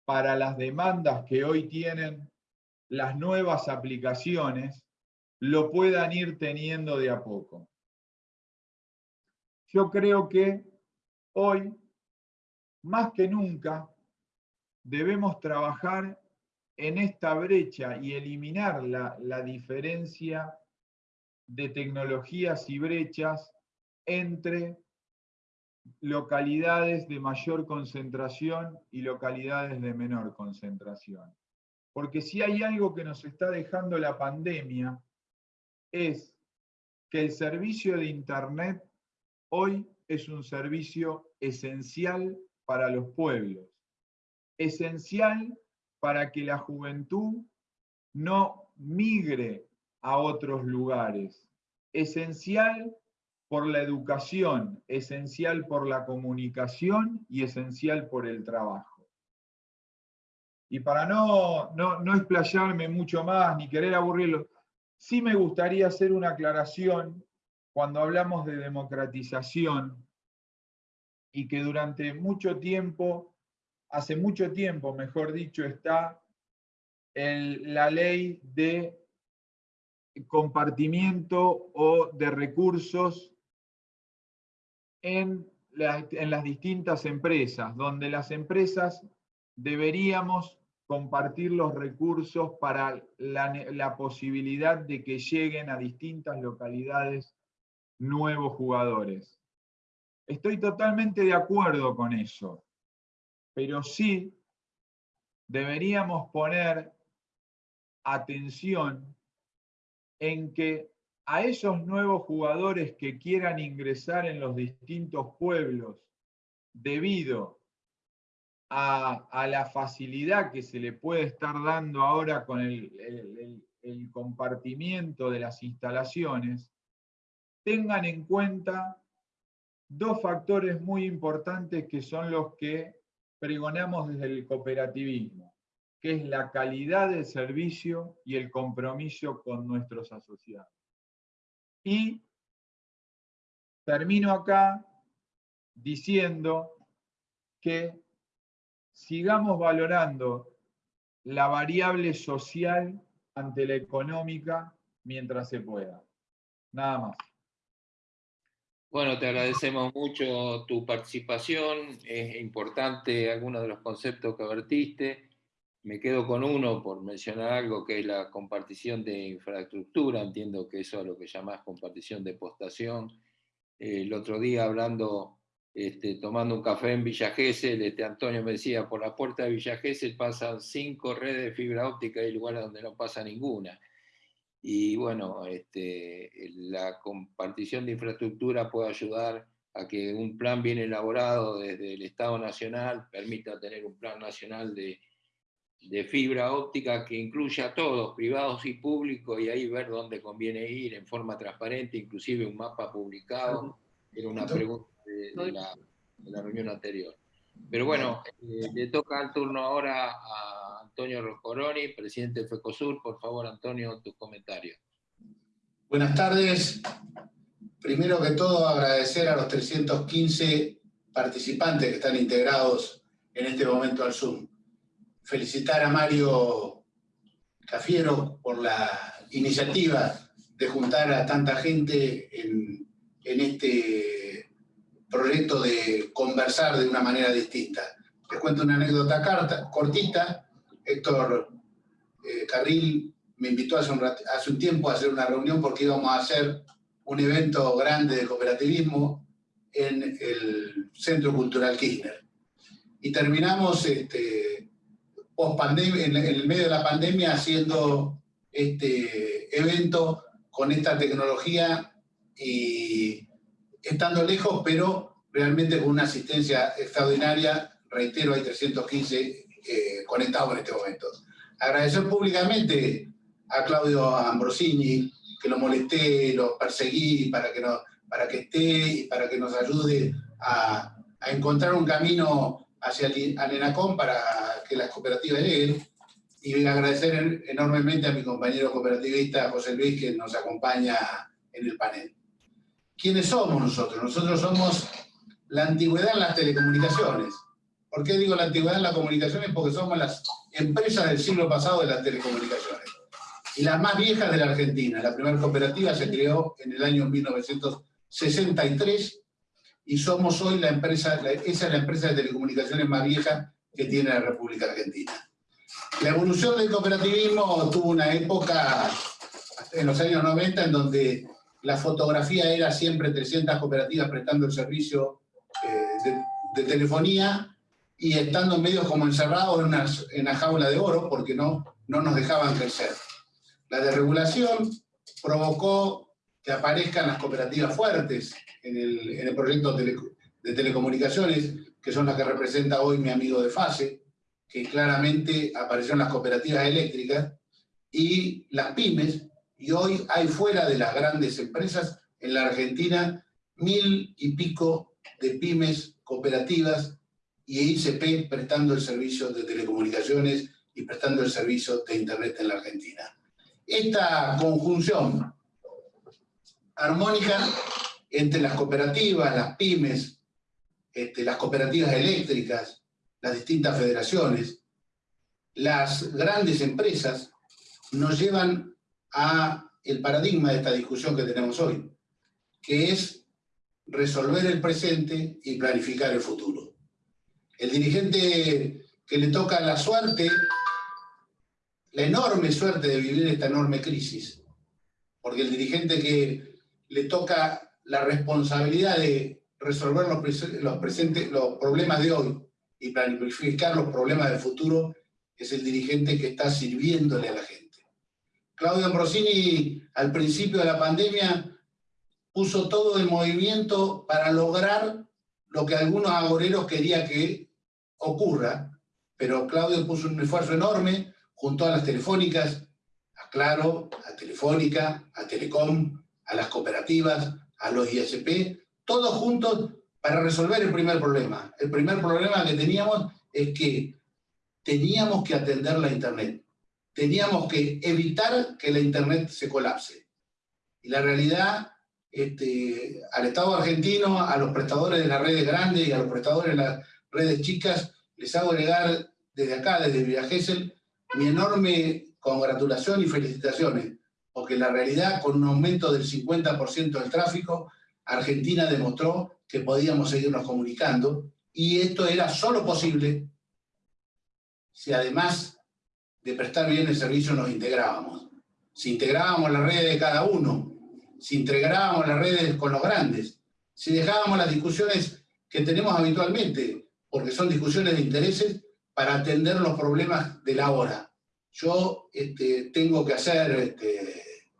para las demandas que hoy tienen las nuevas aplicaciones, lo puedan ir teniendo de a poco. Yo creo que hoy, más que nunca, debemos trabajar en esta brecha y eliminar la, la diferencia de tecnologías y brechas entre localidades de mayor concentración y localidades de menor concentración. Porque si hay algo que nos está dejando la pandemia, es que el servicio de Internet hoy es un servicio esencial para los pueblos, esencial para que la juventud no migre a otros lugares. Esencial por la educación, esencial por la comunicación y esencial por el trabajo. Y para no, no, no explayarme mucho más ni querer aburrirlo, sí me gustaría hacer una aclaración cuando hablamos de democratización y que durante mucho tiempo, hace mucho tiempo, mejor dicho, está la ley de compartimiento o de recursos en, las distintas empresas, donde las empresas deberíamos compartir los recursos para la, posibilidad de que lleguen a distintas localidades nuevos jugadores. Estoy totalmente de acuerdo con eso, pero sí deberíamos poner atención en que a esos nuevos jugadores que quieran ingresar en los distintos pueblos debido a, la facilidad que se le puede estar dando ahora con el, compartimiento de las instalaciones, tengan en cuenta dos factores muy importantes que son los que pregonamos desde el cooperativismo que es la calidad del servicio y el compromiso con nuestros asociados. Y termino acá diciendo que sigamos valorando la variable social ante la económica mientras se pueda. Nada más. Bueno, te agradecemos mucho tu participación, es importante algunos de los conceptos que vertiste, me quedo con uno por mencionar algo que es la compartición de infraestructura, entiendo que eso es lo que llamás compartición de postación. el otro día hablando, este, tomando un café en Villa Gesell, este, Antonio me decía, por la puerta de Villa Gesell pasan cinco redes de fibra óptica y hay lugares donde no pasa ninguna. Y bueno, este, la compartición de infraestructura puede ayudar a que un plan bien elaborado desde el Estado Nacional permita tener un plan nacional de de fibra óptica que incluya a todos, privados y públicos, y ahí ver dónde conviene ir en forma transparente, inclusive un mapa publicado, era una pregunta de, la, reunión anterior. Pero bueno, eh, le toca el turno ahora a Antonio Roscoroni, presidente de FECOSUR. Por favor, Antonio, tus comentarios. Buenas tardes. Primero que todo, agradecer a los 315 participantes que están integrados en este momento al Zoom felicitar a Mario Cafiero por la iniciativa de juntar a tanta gente en, este proyecto de conversar de una manera distinta. Les cuento una anécdota cortita. Héctor eh, Carril me invitó hace un, tiempo a hacer una reunión porque íbamos a hacer un evento grande de cooperativismo en el Centro Cultural Kirchner. Y terminamos este, en el medio de la pandemia haciendo este evento con esta tecnología y estando lejos, pero realmente con una asistencia extraordinaria. Reitero, hay 315 eh, conectados en este momento. Agradecer públicamente a Claudio Ambrosini, que lo molesté, lo perseguí para que, no, para que esté y para que nos ayude a, a encontrar un camino hacia el, ENACOM para que las cooperativas lleguen. Y agradecer enormemente a mi compañero cooperativista José Luis que nos acompaña en el panel. ¿Quiénes somos nosotros? Nosotros somos la antigüedad en las telecomunicaciones. ¿Por qué digo la antigüedad en las comunicaciones? Porque somos las empresas del siglo pasado de las telecomunicaciones. Y las más viejas de la Argentina. La primera cooperativa se creó en el año 1963 y somos hoy la empresa, esa es la empresa de telecomunicaciones más vieja que tiene la República Argentina. La evolución del cooperativismo tuvo una época en los años 90 en donde la fotografía era siempre 300 cooperativas prestando el servicio eh, de, telefonía y estando medios como encerrados en una, en una jaula de oro porque no, no nos dejaban crecer. La desregulación provocó que aparezcan las cooperativas fuertes en el, en el proyecto de telecomunicaciones, que son las que representa hoy mi amigo de FASE, que claramente aparecieron las cooperativas eléctricas y las pymes, y hoy hay fuera de las grandes empresas en la Argentina mil y pico de pymes, cooperativas y ICP prestando el servicio de telecomunicaciones y prestando el servicio de Internet en la Argentina. Esta conjunción armónica entre las cooperativas, las pymes, este, las cooperativas eléctricas, las distintas federaciones, las grandes empresas, nos llevan a el paradigma de esta discusión que tenemos hoy, que es resolver el presente y planificar el futuro. El dirigente que le toca la suerte, la enorme suerte de vivir esta enorme crisis, porque el dirigente que le toca la responsabilidad de resolver los, problemas de hoy y planificar los problemas del futuro es el dirigente que está sirviéndole a la gente. Claudio Ambrosini, al principio de la pandemia, puso todo en movimiento para lograr lo que algunos agoreros querían que ocurra, pero Claudio puso un esfuerzo enorme junto a las telefónicas, a Claro, a Telefónica, a Telecom, a las cooperativas, a los ISP, todos juntos para resolver el primer problema. El primer problema que teníamos es que teníamos que atender la Internet teníamos que evitar que la Internet se colapse. Y la realidad, este, al Estado argentino, a los prestadores de las redes grandes y a los prestadores de las redes chicas, les hago llegar desde acá, desde Villa Gesell, mi enorme congratulación y felicitaciones, porque la realidad, con un aumento del 50% del tráfico, Argentina demostró que podíamos seguirnos comunicando, y esto era solo posible si además de prestar bien el servicio nos integrábamos. Si integrábamos las redes de cada uno, si integrábamos las redes con los grandes, si dejábamos las discusiones que tenemos habitualmente, porque son discusiones de intereses para atender los problemas de la hora. Yo este, tengo que hacer este,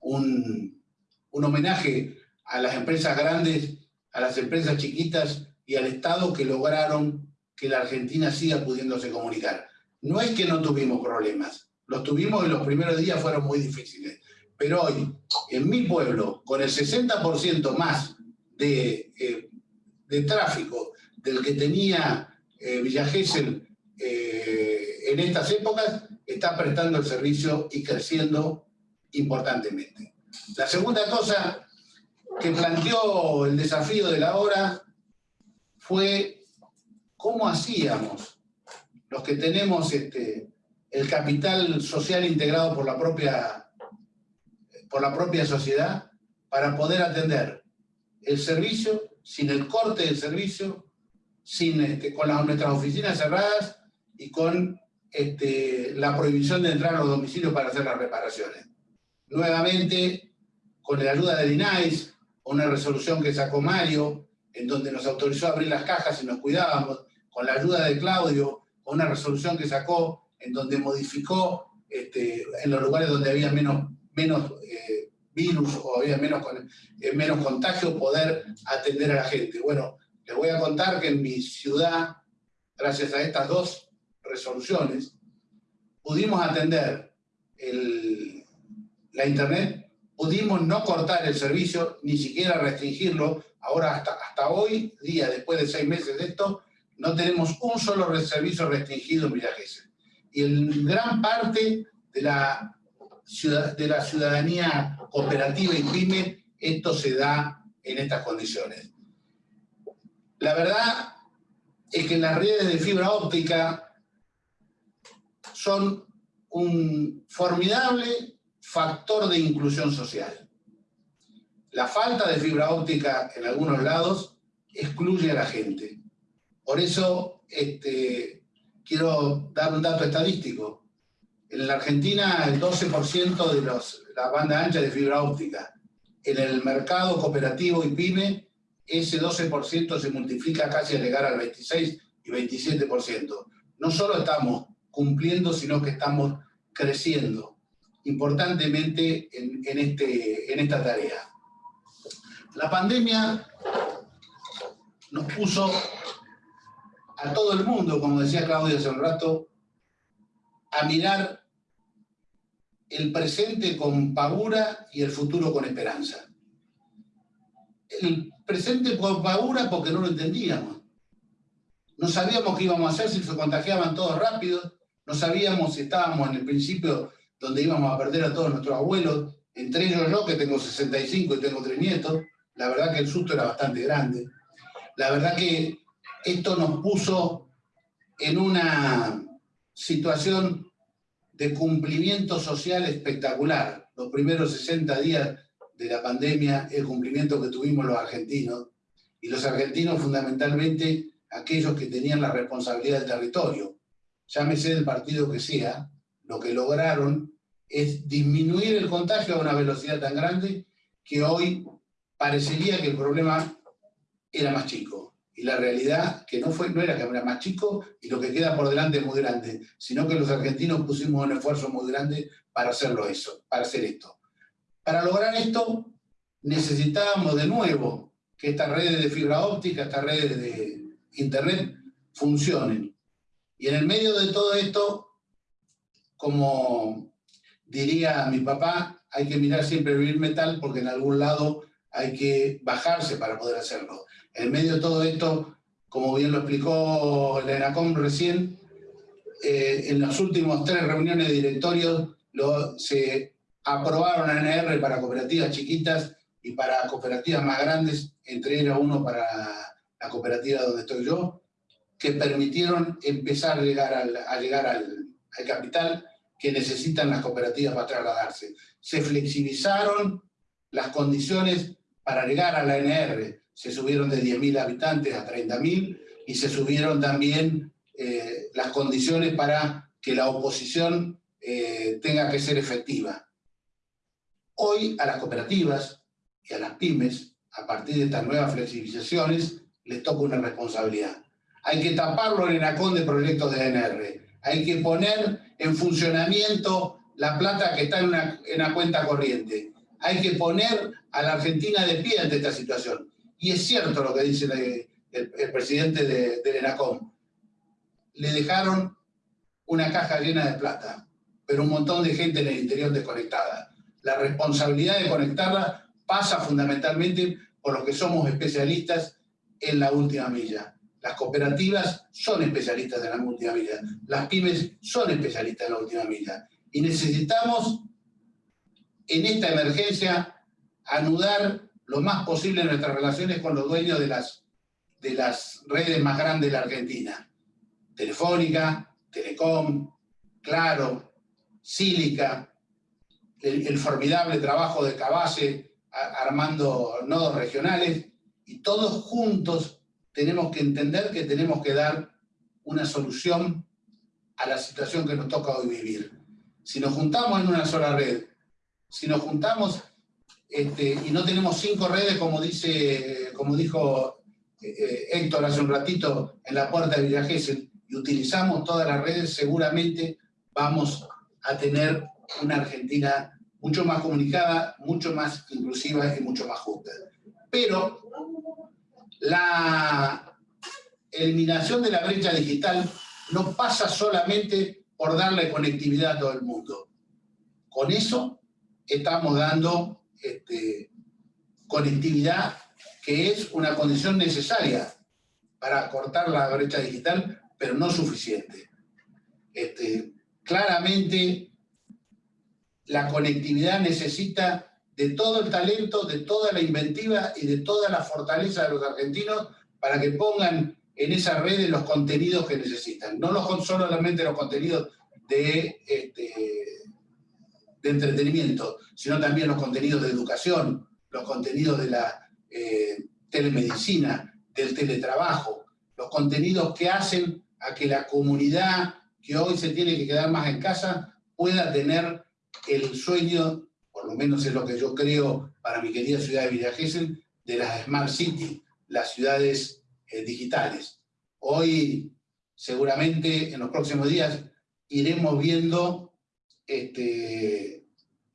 un, homenaje a las empresas grandes, a las empresas chiquitas y al Estado que lograron que la Argentina siga pudiéndose comunicar. No es que no tuvimos problemas, los tuvimos y los primeros días fueron muy difíciles. Pero hoy, en mi pueblo, con el 60% más de, eh, de, tráfico del que tenía eh, Villa Gesell eh, en estas épocas, está prestando el servicio y creciendo importantemente. La segunda cosa que planteó el desafío de la hora fue cómo hacíamos los que tenemos este, el capital social integrado por la propia, por la propia sociedad para poder atender el servicio sin el corte del servicio, sin, este, con las, nuestras oficinas cerradas y con este, la prohibición de entrar a los domicilios para hacer las reparaciones. Nuevamente, con la ayuda del INAIS, una resolución que sacó Mario, en donde nos autorizó a abrir las cajas y nos cuidábamos, con la ayuda de Claudio, una resolución que sacó en donde modificó este, en los lugares donde había menos, menos eh, virus o había menos, eh, menos contagio, poder atender a la gente. Bueno, les voy a contar que en mi ciudad, gracias a estas dos resoluciones, pudimos atender la internet, pudimos no cortar el servicio, ni siquiera restringirlo. Ahora, hasta, hasta hoy día, después de seis meses de esto, no tenemos un solo servicio restringido en Villa Y en gran parte de la, ciudadanía cooperativa y pyme, esto se da en estas condiciones. La verdad es que las redes de fibra óptica son un formidable factor de inclusión social. La falta de fibra óptica en algunos lados excluye a la gente. Por eso este, quiero dar un dato estadístico. En la Argentina el 12% de los, la banda ancha de fibra óptica. En el mercado cooperativo y pyme, ese 12% se multiplica casi a llegar al 26 y 27%. No solo estamos cumpliendo, sino que estamos creciendo importantemente en, en, este, en esta tarea. La pandemia nos puso a todo el mundo, como decía Claudia hace un rato, a mirar el presente con pavura y el futuro con esperanza. El presente con pavura porque no lo entendíamos. No sabíamos qué íbamos a hacer si se contagiaban todos rápido, no sabíamos si estábamos en el principio donde íbamos a perder a todos nuestros abuelos, entre ellos yo que tengo 65 y tengo tres nietos, la verdad que el susto era bastante grande. La verdad que esto nos puso en una situación de cumplimiento social espectacular. Los primeros 60 días de la pandemia, el cumplimiento que tuvimos los argentinos, y los argentinos fundamentalmente aquellos que tenían la responsabilidad del territorio. Llámese del partido que sea, lo que lograron es disminuir el contagio a una velocidad tan grande que hoy parecería que el problema era más chico y la realidad que no, fue, no era que era más chico y lo que queda por delante es muy grande, sino que los argentinos pusimos un esfuerzo muy grande para hacerlo eso, para hacer esto. Para lograr esto necesitábamos de nuevo que estas redes de fibra óptica, estas redes de internet funcionen. Y en el medio de todo esto, como diría mi papá, hay que mirar siempre el metal porque en algún lado hay que bajarse para poder hacerlo. En medio de todo esto, como bien lo explicó la ENACOM recién, eh, en las últimas tres reuniones de directorio se aprobaron ANR para cooperativas chiquitas y para cooperativas más grandes, entre ellas uno para la cooperativa donde estoy yo, que permitieron empezar a llegar al, capital que necesitan las cooperativas para trasladarse. Se flexibilizaron las condiciones para llegar a la ANR se subieron de 10.000 habitantes a 30.000 y se subieron también eh, las condiciones para que la oposición eh, tenga que ser efectiva. Hoy a las cooperativas y a las pymes, a partir de estas nuevas flexibilizaciones, les toca una responsabilidad. Hay que taparlo en el de proyectos de ANR. Hay que poner en funcionamiento la plata que está en una cuenta corriente. Hay que poner a la Argentina de pie ante esta situación y es cierto lo que dice el, presidente de, del ENACOM, le dejaron una caja llena de plata, pero un montón de gente en el interior desconectada. La responsabilidad de conectarla pasa fundamentalmente por los que somos especialistas en la última milla. Las cooperativas son especialistas en la última milla, las pymes son especialistas en la última milla. Y necesitamos, en esta emergencia, anudar lo más posible nuestras relaciones con los dueños de las, de las redes más grandes de la Argentina. Telefónica, Telecom, Claro, Sílica, el, formidable trabajo de Cabase armando nodos regionales, y todos juntos tenemos que entender que tenemos que dar una solución a la situación que nos toca hoy vivir. Si nos juntamos en una sola red, si nos juntamos este, y no tenemos cinco redes como, dice, como dijo eh, Héctor hace un ratito en la puerta de Villa Gesell, y utilizamos todas las redes, seguramente vamos a tener una Argentina mucho más comunicada, mucho más inclusiva y mucho más justa. Pero la eliminación de la brecha digital no pasa solamente por darle conectividad a todo el mundo. Con eso estamos dando este, conectividad que es una condición necesaria para cortar la brecha digital, pero no suficiente. Este, claramente la conectividad necesita de todo el talento, de toda la inventiva y de toda la fortaleza de los argentinos para que pongan en esa red los contenidos que necesitan. No los, solamente los contenidos de, este, de entretenimiento, sino también los contenidos de educación, los contenidos de la eh, telemedicina, del teletrabajo, los contenidos que hacen a que la comunidad que hoy se tiene que quedar más en casa pueda tener el sueño, por lo menos es lo que yo creo para mi querida ciudad de Villa de las Smart City, las ciudades eh, digitales. Hoy, seguramente, en los próximos días, iremos viendo este,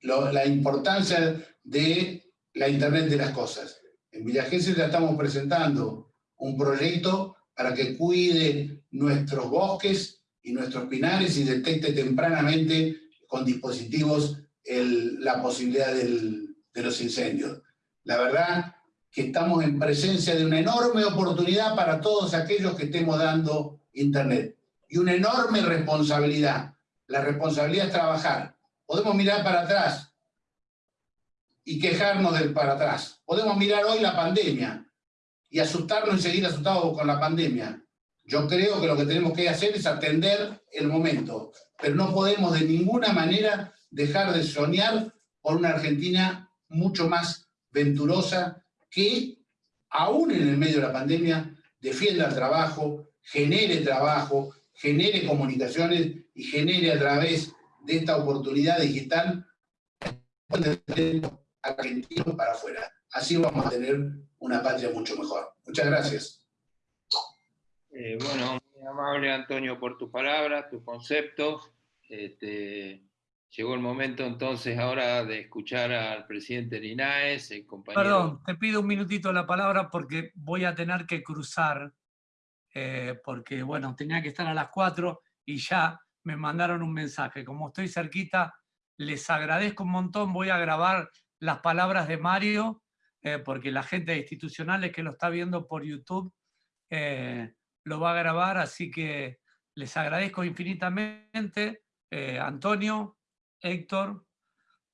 la importancia de la Internet de las cosas. En Villa ya estamos presentando un proyecto para que cuide nuestros bosques y nuestros pinares y detecte tempranamente con dispositivos la posibilidad de los incendios. La verdad que estamos en presencia de una enorme oportunidad para todos aquellos que estemos dando Internet. Y una enorme responsabilidad. La responsabilidad es trabajar. Podemos mirar para atrás y quejarnos del para atrás. Podemos mirar hoy la pandemia y asustarnos y seguir asustados con la pandemia. Yo creo que lo que tenemos que hacer es atender el momento, pero no podemos de ninguna manera dejar de soñar por una Argentina mucho más venturosa que, aún en el medio de la pandemia, defienda el trabajo, genere trabajo, genere comunicaciones y genere a través de esta oportunidad digital argentino para afuera. Así vamos a tener una patria mucho mejor. Muchas gracias. Eh, bueno, muy amable Antonio por tus palabras, tus conceptos. Este, llegó el momento entonces ahora de escuchar al presidente Linares, el compañero... Perdón, te pido un minutito la palabra porque voy a tener que cruzar, eh, porque bueno, tenía que estar a las cuatro y ya me mandaron un mensaje. Como estoy cerquita, les agradezco un montón, voy a grabar las palabras de Mario, eh, porque la gente institucional que lo está viendo por YouTube eh, lo va a grabar, así que les agradezco infinitamente. Eh, Antonio, Héctor,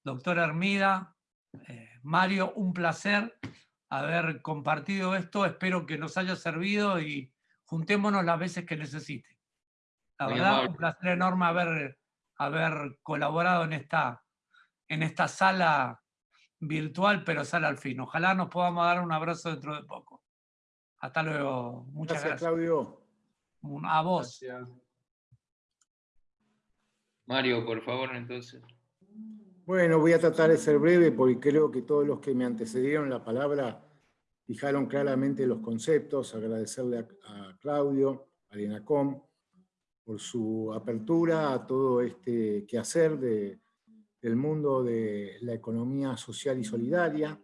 doctor Hermida, Mario, un placer haber compartido esto, espero que nos haya servido y juntémonos las veces que necesite. La verdad, un placer enorme haber, haber colaborado en esta, en esta sala virtual, pero sale al fin. Ojalá nos podamos dar un abrazo dentro de poco. Hasta luego. Muchas gracias. Claudio. A vos. Mario, por favor, entonces. Bueno, voy a tratar de ser breve porque creo que todos los que me antecedieron la palabra fijaron claramente los conceptos. Agradecerle a, Claudio, a INACOM, por su apertura a todo este quehacer de del mundo de la economía social y solidaria.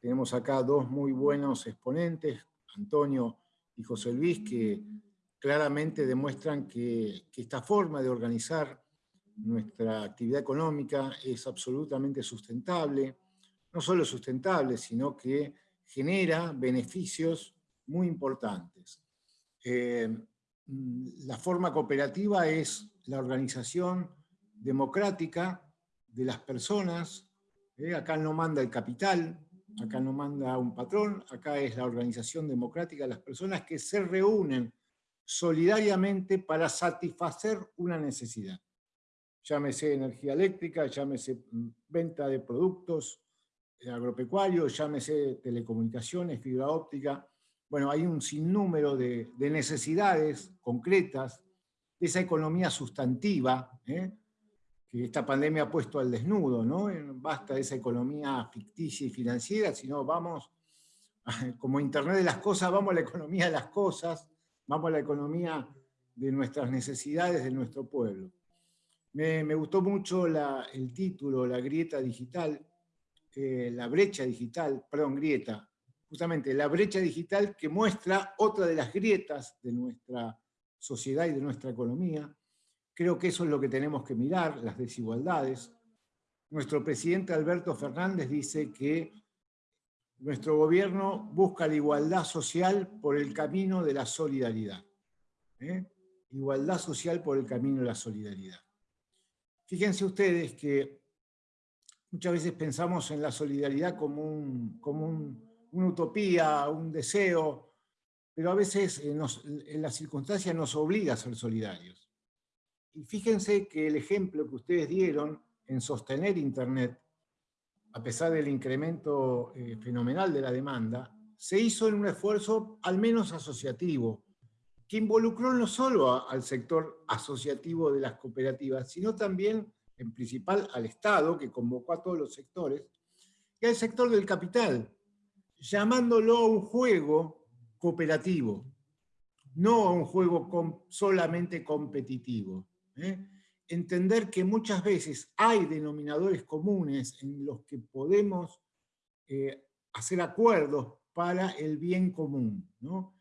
Tenemos acá dos muy buenos exponentes, Antonio y José Luis, que claramente demuestran que, esta forma de organizar nuestra actividad económica es absolutamente sustentable, no solo sustentable, sino que genera beneficios muy importantes. Eh, la forma cooperativa es la organización democrática de las personas, ¿eh? acá no manda el capital, acá no manda un patrón, acá es la organización democrática de las personas que se reúnen solidariamente para satisfacer una necesidad. Llámese energía eléctrica, llámese mm, venta de productos eh, agropecuarios, llámese telecomunicaciones, fibra óptica. Bueno, hay un sinnúmero de, de necesidades concretas de esa economía sustantiva, ¿eh? que esta pandemia ha puesto al desnudo, ¿no? Basta esa economía ficticia y financiera, sino vamos como Internet de las cosas, vamos a la economía de las cosas, vamos a la economía de nuestras necesidades, de nuestro pueblo. Me, gustó mucho el título, La grieta digital, eh, la brecha digital, perdón, grieta, justamente la brecha digital que muestra otra de las grietas de nuestra sociedad y de nuestra economía. Creo que eso es lo que tenemos que mirar, las desigualdades. Nuestro presidente Alberto Fernández dice que nuestro gobierno busca la igualdad social por el camino de la solidaridad. ¿eh? Igualdad social por el camino de la solidaridad. Fíjense ustedes que muchas veces pensamos en la solidaridad como, un, como una utopía, un deseo, pero a veces en, en las circunstancias nos obliga a ser solidarios. Y fíjense que el ejemplo que ustedes dieron en sostener Internet, a pesar del incremento eh, fenomenal de la demanda, se hizo en un esfuerzo al menos asociativo, que involucró no solo al sector asociativo de las cooperativas, sino también en principal al Estado, que convocó a todos los sectores, y al sector del capital, llamándolo a un juego cooperativo, no a un juego solamente competitivo. ¿eh? Entender que muchas veces hay denominadores comunes en los que podemos eh, hacer acuerdos para el bien común. ¿no?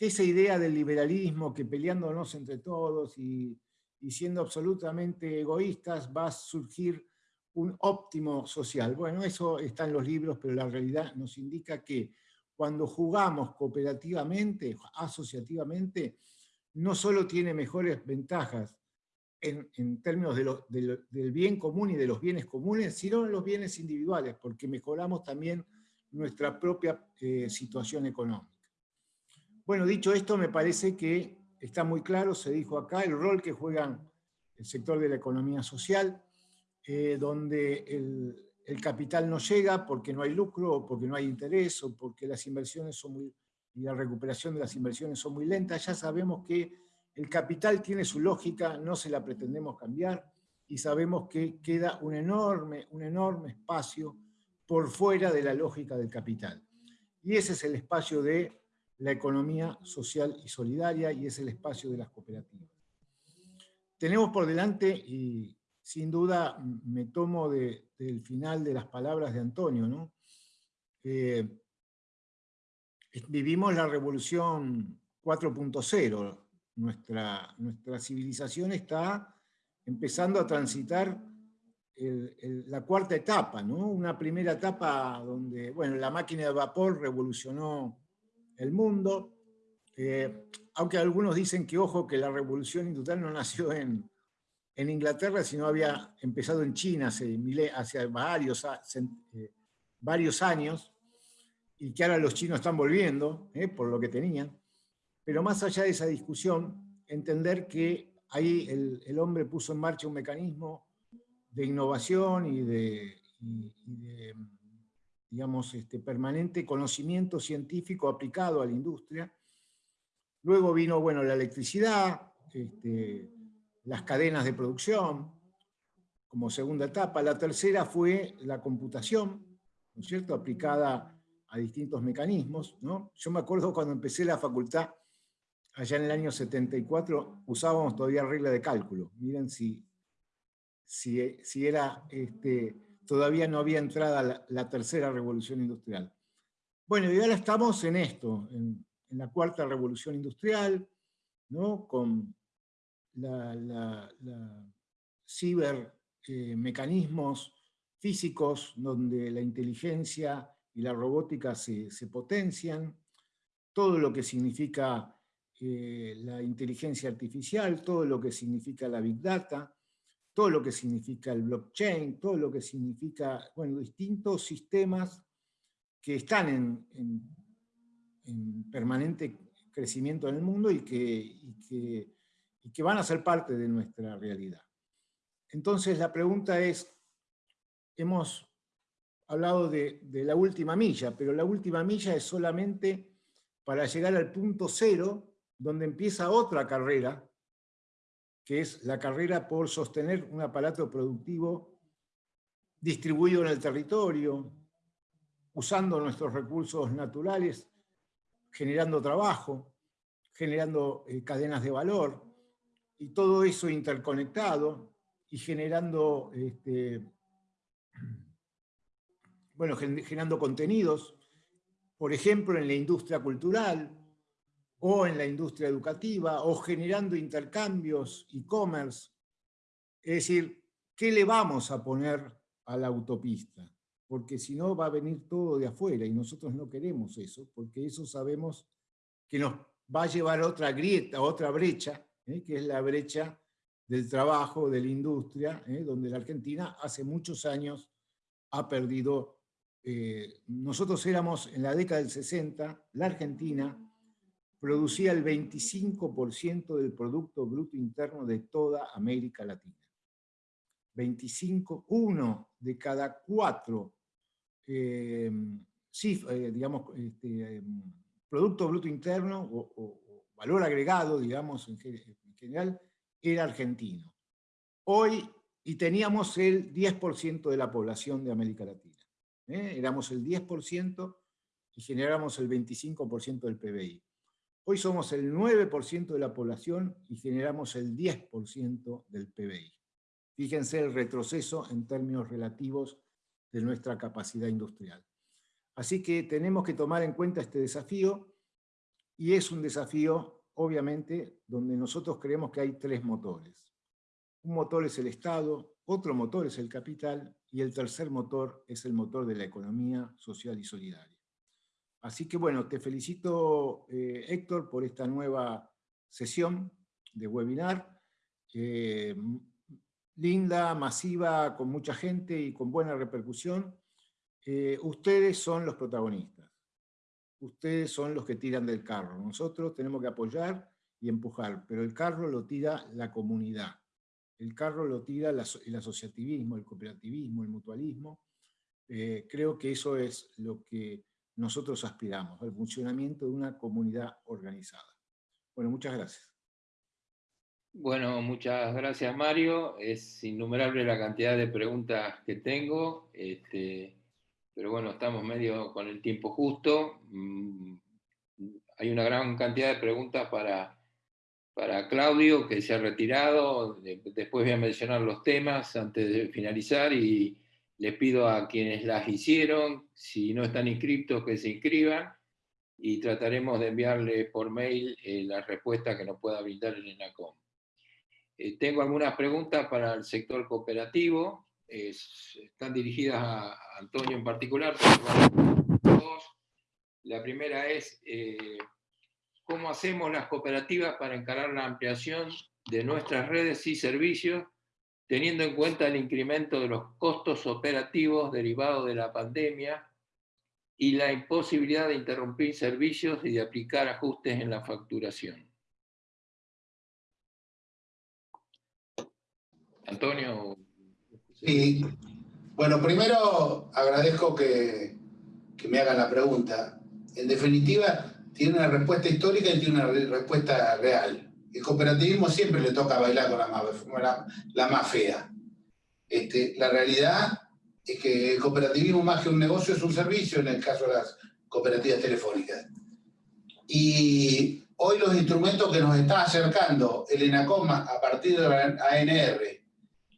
Esa idea del liberalismo, que peleándonos entre todos y siendo absolutamente egoístas va a surgir un óptimo social. Bueno, eso está en los libros, pero la realidad nos indica que cuando jugamos cooperativamente, asociativamente, no solo tiene mejores ventajas en, términos del bien común y de los bienes comunes, sino en los bienes individuales, porque mejoramos también nuestra propia eh, situación económica. Bueno, dicho esto, me parece que está muy claro, se dijo acá, el rol que juegan el sector de la economía social, eh, donde el, capital no llega porque no hay lucro, o porque no hay interés, o porque las inversiones son muy, y la recuperación de las inversiones son muy lentas, ya sabemos que el capital tiene su lógica, no se la pretendemos cambiar, y sabemos que queda un enorme, un enorme espacio por fuera de la lógica del capital. Y ese es el espacio de la economía social y solidaria y es el espacio de las cooperativas. Tenemos por delante, y sin duda me tomo del final de las palabras de Antonio, ¿no? Eh, vivimos la revolución 4.0, nuestra, nuestra civilización está empezando a transitar la cuarta etapa, ¿no? una primera etapa donde bueno, la máquina de vapor revolucionó el mundo, eh, aunque algunos dicen que, ojo, que la revolución industrial no nació en, Inglaterra, sino había empezado en China hace, hace varios, eh, varios años, y que ahora los chinos están volviendo, eh, por lo que tenían. Pero más allá de esa discusión, entender que ahí el, hombre puso en marcha un mecanismo de innovación y de digamos, este, permanente conocimiento científico aplicado a la industria. Luego vino bueno, la electricidad, este, las cadenas de producción, como segunda etapa. La tercera fue la computación, ¿no es cierto?, aplicada a distintos mecanismos. ¿no? Yo me acuerdo cuando empecé la facultad, allá en el año 74, usábamos todavía regla de cálculo. Miren si, si, si era este, todavía no había entrado la, tercera revolución industrial. Bueno, y ahora estamos en esto, en, la cuarta revolución industrial, ¿no? con la, la, cibermecanismos eh, físicos donde la inteligencia y la robótica se, potencian, todo lo que significa eh, la inteligencia artificial, todo lo que significa la Big Data, todo lo que significa el blockchain, todo lo que significa, bueno, distintos sistemas que están en, permanente crecimiento en el mundo y que, que, van a ser parte de nuestra realidad. Entonces la pregunta es, hemos hablado de, la última milla, pero la última milla es solamente para llegar al punto cero, donde empieza otra carrera, que es la carrera por sostener un aparato productivo distribuido en el territorio, usando nuestros recursos naturales, generando trabajo, generando eh, cadenas de valor, y todo eso interconectado y generando, este, bueno, generando contenidos, por ejemplo, en la industria cultural, o en la industria educativa, o generando intercambios, e-commerce. Es decir, ¿qué le vamos a poner a la autopista? Porque si no va a venir todo de afuera y nosotros no queremos eso, porque eso sabemos que nos va a llevar a otra grieta, otra brecha, ¿eh? que es la brecha del trabajo, de la industria, ¿eh? donde la Argentina hace muchos años ha perdido. Eh, nosotros éramos, en la década del 60, la Argentina producía el 25% del Producto Bruto Interno de toda América Latina. 25, uno de cada cuatro, sí, digamos, este, Producto Bruto Interno o, valor agregado, digamos, en, general, era argentino. Hoy, y teníamos el 10% de la población de América Latina. ¿eh? Éramos el 10% y generábamos el 25% del PBI. Hoy somos el 9% de la población y generamos el 10% del PBI. Fíjense el retroceso en términos relativos de nuestra capacidad industrial. Así que tenemos que tomar en cuenta este desafío y es un desafío, obviamente, donde nosotros creemos que hay tres motores. Un motor es el Estado, otro motor es el capital y el tercer motor es el motor de la economía social y solidaria. Así que bueno, te felicito eh, Héctor por esta nueva sesión de webinar. Eh, linda, masiva, con mucha gente y con buena repercusión. Eh, ustedes son los protagonistas ustedes son los que tiran del carro. Nosotros tenemos que apoyar y empujar, pero el carro lo tira la comunidad. El carro lo tira el asociativismo, el cooperativismo, el mutualismo. Creo que eso es lo que nosotros aspiramos, al funcionamiento de una comunidad organizada. Bueno, muchas gracias. Bueno, muchas gracias Mario. Es innumerable la cantidad de preguntas que tengo. Este, pero bueno, estamos medio con el tiempo justo. Mm, hay una gran cantidad de preguntas para, para Claudio, que se ha retirado. Después voy a mencionar los temas antes de finalizar y les pido a quienes las hicieron, si no están inscritos, que se inscriban y trataremos de enviarle por mail eh, la respuesta que nos pueda brindar el ENACOM. Eh, tengo algunas preguntas para el sector cooperativo están dirigidas a Antonio en particular. La primera es, eh, ¿cómo hacemos las cooperativas para encarar la ampliación de nuestras redes y servicios, teniendo en cuenta el incremento de los costos operativos derivados de la pandemia y la imposibilidad de interrumpir servicios y de aplicar ajustes en la facturación? Antonio, Sí, bueno, primero agradezco que, me hagan la pregunta. En definitiva, tiene una respuesta histórica y tiene una respuesta real. El cooperativismo siempre le toca bailar con la más, la, más fea. Este, la realidad es que el cooperativismo más que un negocio es un servicio en el caso de las cooperativas telefónicas. Y hoy los instrumentos que nos está acercando el ENACOMA a partir de la ANR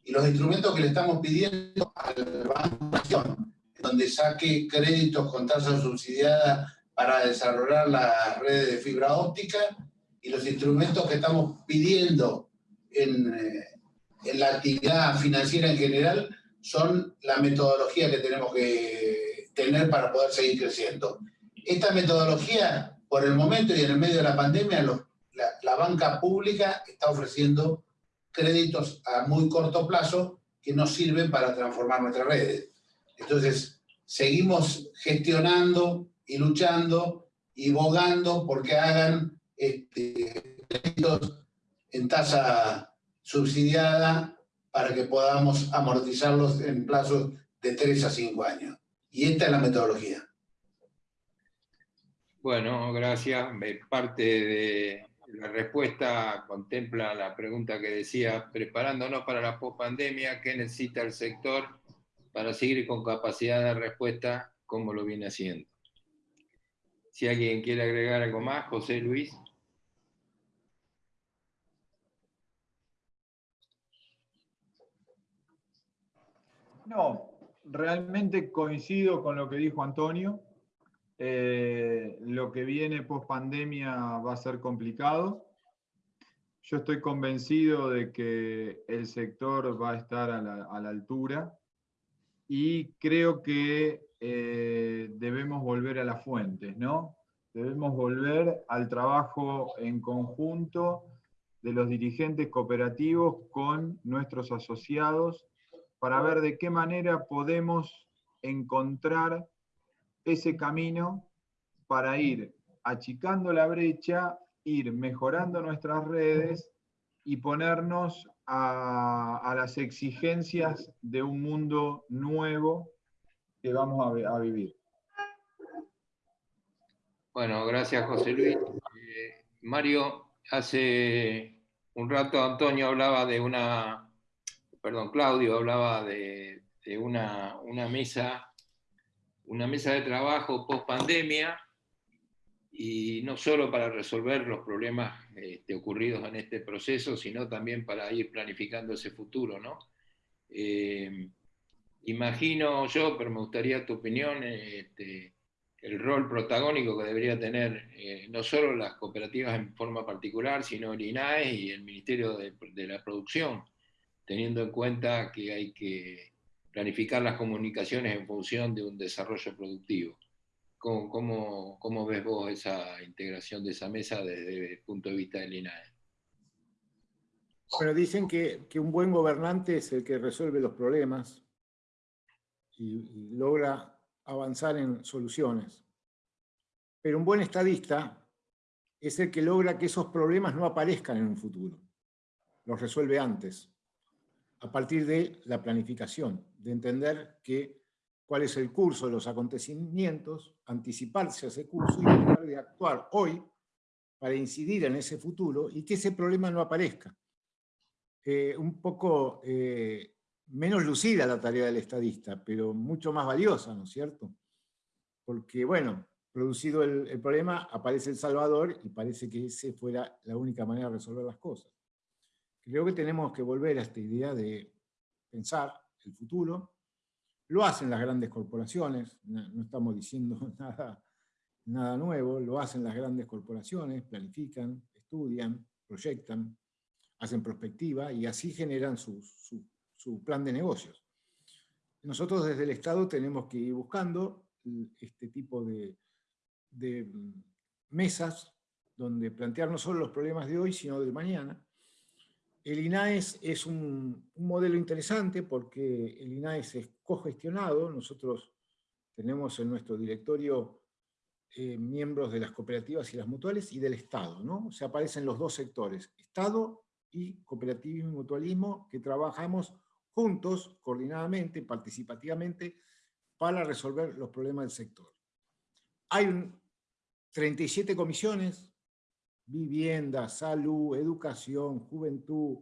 y los instrumentos que le estamos pidiendo al Banco donde saque créditos con tasa subsidiada para desarrollar las redes de fibra óptica, y los instrumentos que estamos pidiendo en, eh, en la actividad financiera en general son la metodología que tenemos que tener para poder seguir creciendo. Esta metodología, por el momento y en el medio de la pandemia, la, la banca pública está ofreciendo créditos a muy corto plazo que nos sirven para transformar nuestras redes. Entonces, seguimos gestionando y luchando y bogando porque hagan este, en tasa subsidiada para que podamos amortizarlos en plazos de 3 a 5 años. Y esta es la metodología. Bueno, gracias. Parte de la respuesta contempla la pregunta que decía, preparándonos para la pospandemia, ¿qué necesita el sector para seguir con capacidad de respuesta como lo viene haciendo. Si alguien quiere agregar algo más, José Luis. No, realmente coincido con lo que dijo Antonio. Eh, lo que viene post pandemia va a ser complicado. Yo estoy convencido de que el sector va a estar a la, altura y creo que eh, debemos volver a las fuentes, ¿no? Debemos volver al trabajo en conjunto de los dirigentes cooperativos con nuestros asociados para ver de qué manera podemos encontrar ese camino para ir achicando la brecha, ir mejorando nuestras redes y ponernos a, las exigencias de un mundo nuevo que vamos a, vivir. Bueno, gracias José Luis. Eh, Mario, hace un rato Antonio hablaba de una perdón, Claudio hablaba de, una, mesa, una mesa de trabajo post pandemia, y no solo para resolver los problemas este, ocurridos en este proceso, sino también para ir planificando ese futuro, ¿no? Eh, imagino yo, pero me gustaría tu opinión, este, el rol protagónico que debería tener eh, no solo las cooperativas en forma particular, sino el INAE y el Ministerio de la Producción, teniendo en cuenta que hay que planificar las comunicaciones en función de un desarrollo productivo. ¿Cómo, ves vos esa integración de esa mesa desde el punto de vista del INAE? Bueno, dicen que, que un buen gobernante es el que resuelve los problemas y, y logra avanzar en soluciones. Pero un buen estadista es el que logra que esos problemas no aparezcan en un futuro. Los resuelve antes a partir de la planificación, de entender cuál es el curso de los acontecimientos, anticiparse a ese curso y tratar de actuar hoy para incidir en ese futuro y que ese problema no aparezca. Eh, un poco eh, menos lucida la tarea del estadista, pero mucho más valiosa, ¿no es cierto? Porque, bueno, producido el, el problema, aparece El Salvador y parece que esa fuera la única manera de resolver las cosas. Creo que tenemos que volver a esta idea de pensar el futuro. Lo hacen las grandes corporaciones, no estamos diciendo nada, nada nuevo, lo hacen las grandes corporaciones, planifican, estudian, proyectan, hacen perspectiva y así generan su, plan de negocios. Nosotros desde el Estado tenemos que ir buscando este tipo de, de mesas donde plantear no solo los problemas de hoy, sino del mañana, el INAES es un, modelo interesante porque el INAES es cogestionado. Nosotros tenemos en nuestro directorio eh, miembros de las cooperativas y las mutuales y del Estado. ¿no? O sea, aparecen los dos sectores, Estado y cooperativismo y mutualismo, que trabajamos juntos, coordinadamente, participativamente, para resolver los problemas del sector. Hay 37 comisiones vivienda, salud, educación, juventud,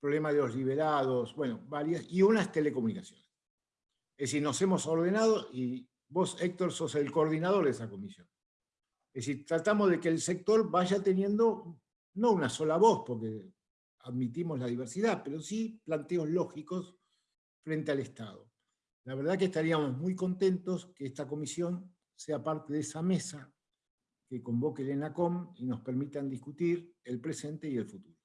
problema de los liberados, bueno, varias, y unas telecomunicaciones. Es decir, nos hemos ordenado y vos, Héctor, sos el coordinador de esa comisión. Es decir, tratamos de que el sector vaya teniendo, no una sola voz, porque admitimos la diversidad, pero sí planteos lógicos frente al Estado. La verdad que estaríamos muy contentos que esta comisión sea parte de esa mesa que convoque el ENACOM y nos permitan discutir el presente y el futuro.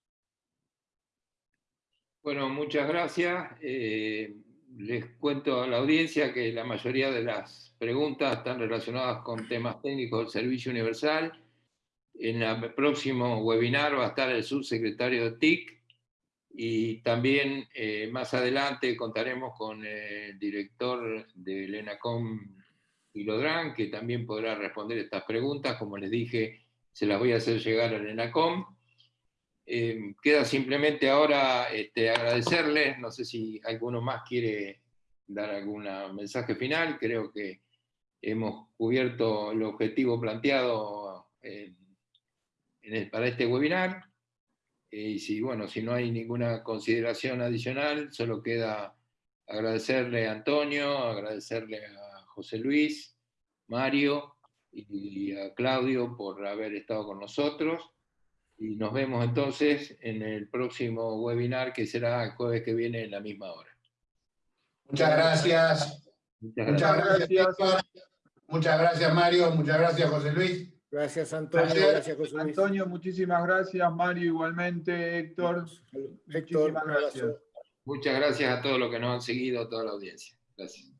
Bueno, muchas gracias. Eh, les cuento a la audiencia que la mayoría de las preguntas están relacionadas con temas técnicos del Servicio Universal. En el próximo webinar va a estar el subsecretario de TIC y también eh, más adelante contaremos con el director del ENACOM Lodrán, que también podrá responder estas preguntas. Como les dije, se las voy a hacer llegar al ENACOM. Eh, queda simplemente ahora este, agradecerles, no sé si alguno más quiere dar algún mensaje final, creo que hemos cubierto el objetivo planteado para este webinar. Eh, y si, bueno, si no hay ninguna consideración adicional, solo queda agradecerle a Antonio, agradecerle a José Luis, Mario y a Claudio por haber estado con nosotros. Y nos vemos entonces en el próximo webinar que será el jueves que viene en la misma hora. Muchas gracias. Muchas Muchas gracias. gracias, Héctor. Muchas gracias, Mario. Muchas gracias, José Luis. Gracias, Antonio. Gracias, José Luis. Antonio, muchísimas gracias. Mario, igualmente. Héctor, Héctor, muchísimas gracias. Muchas gracias a todos los que nos han seguido, a toda la audiencia. Gracias.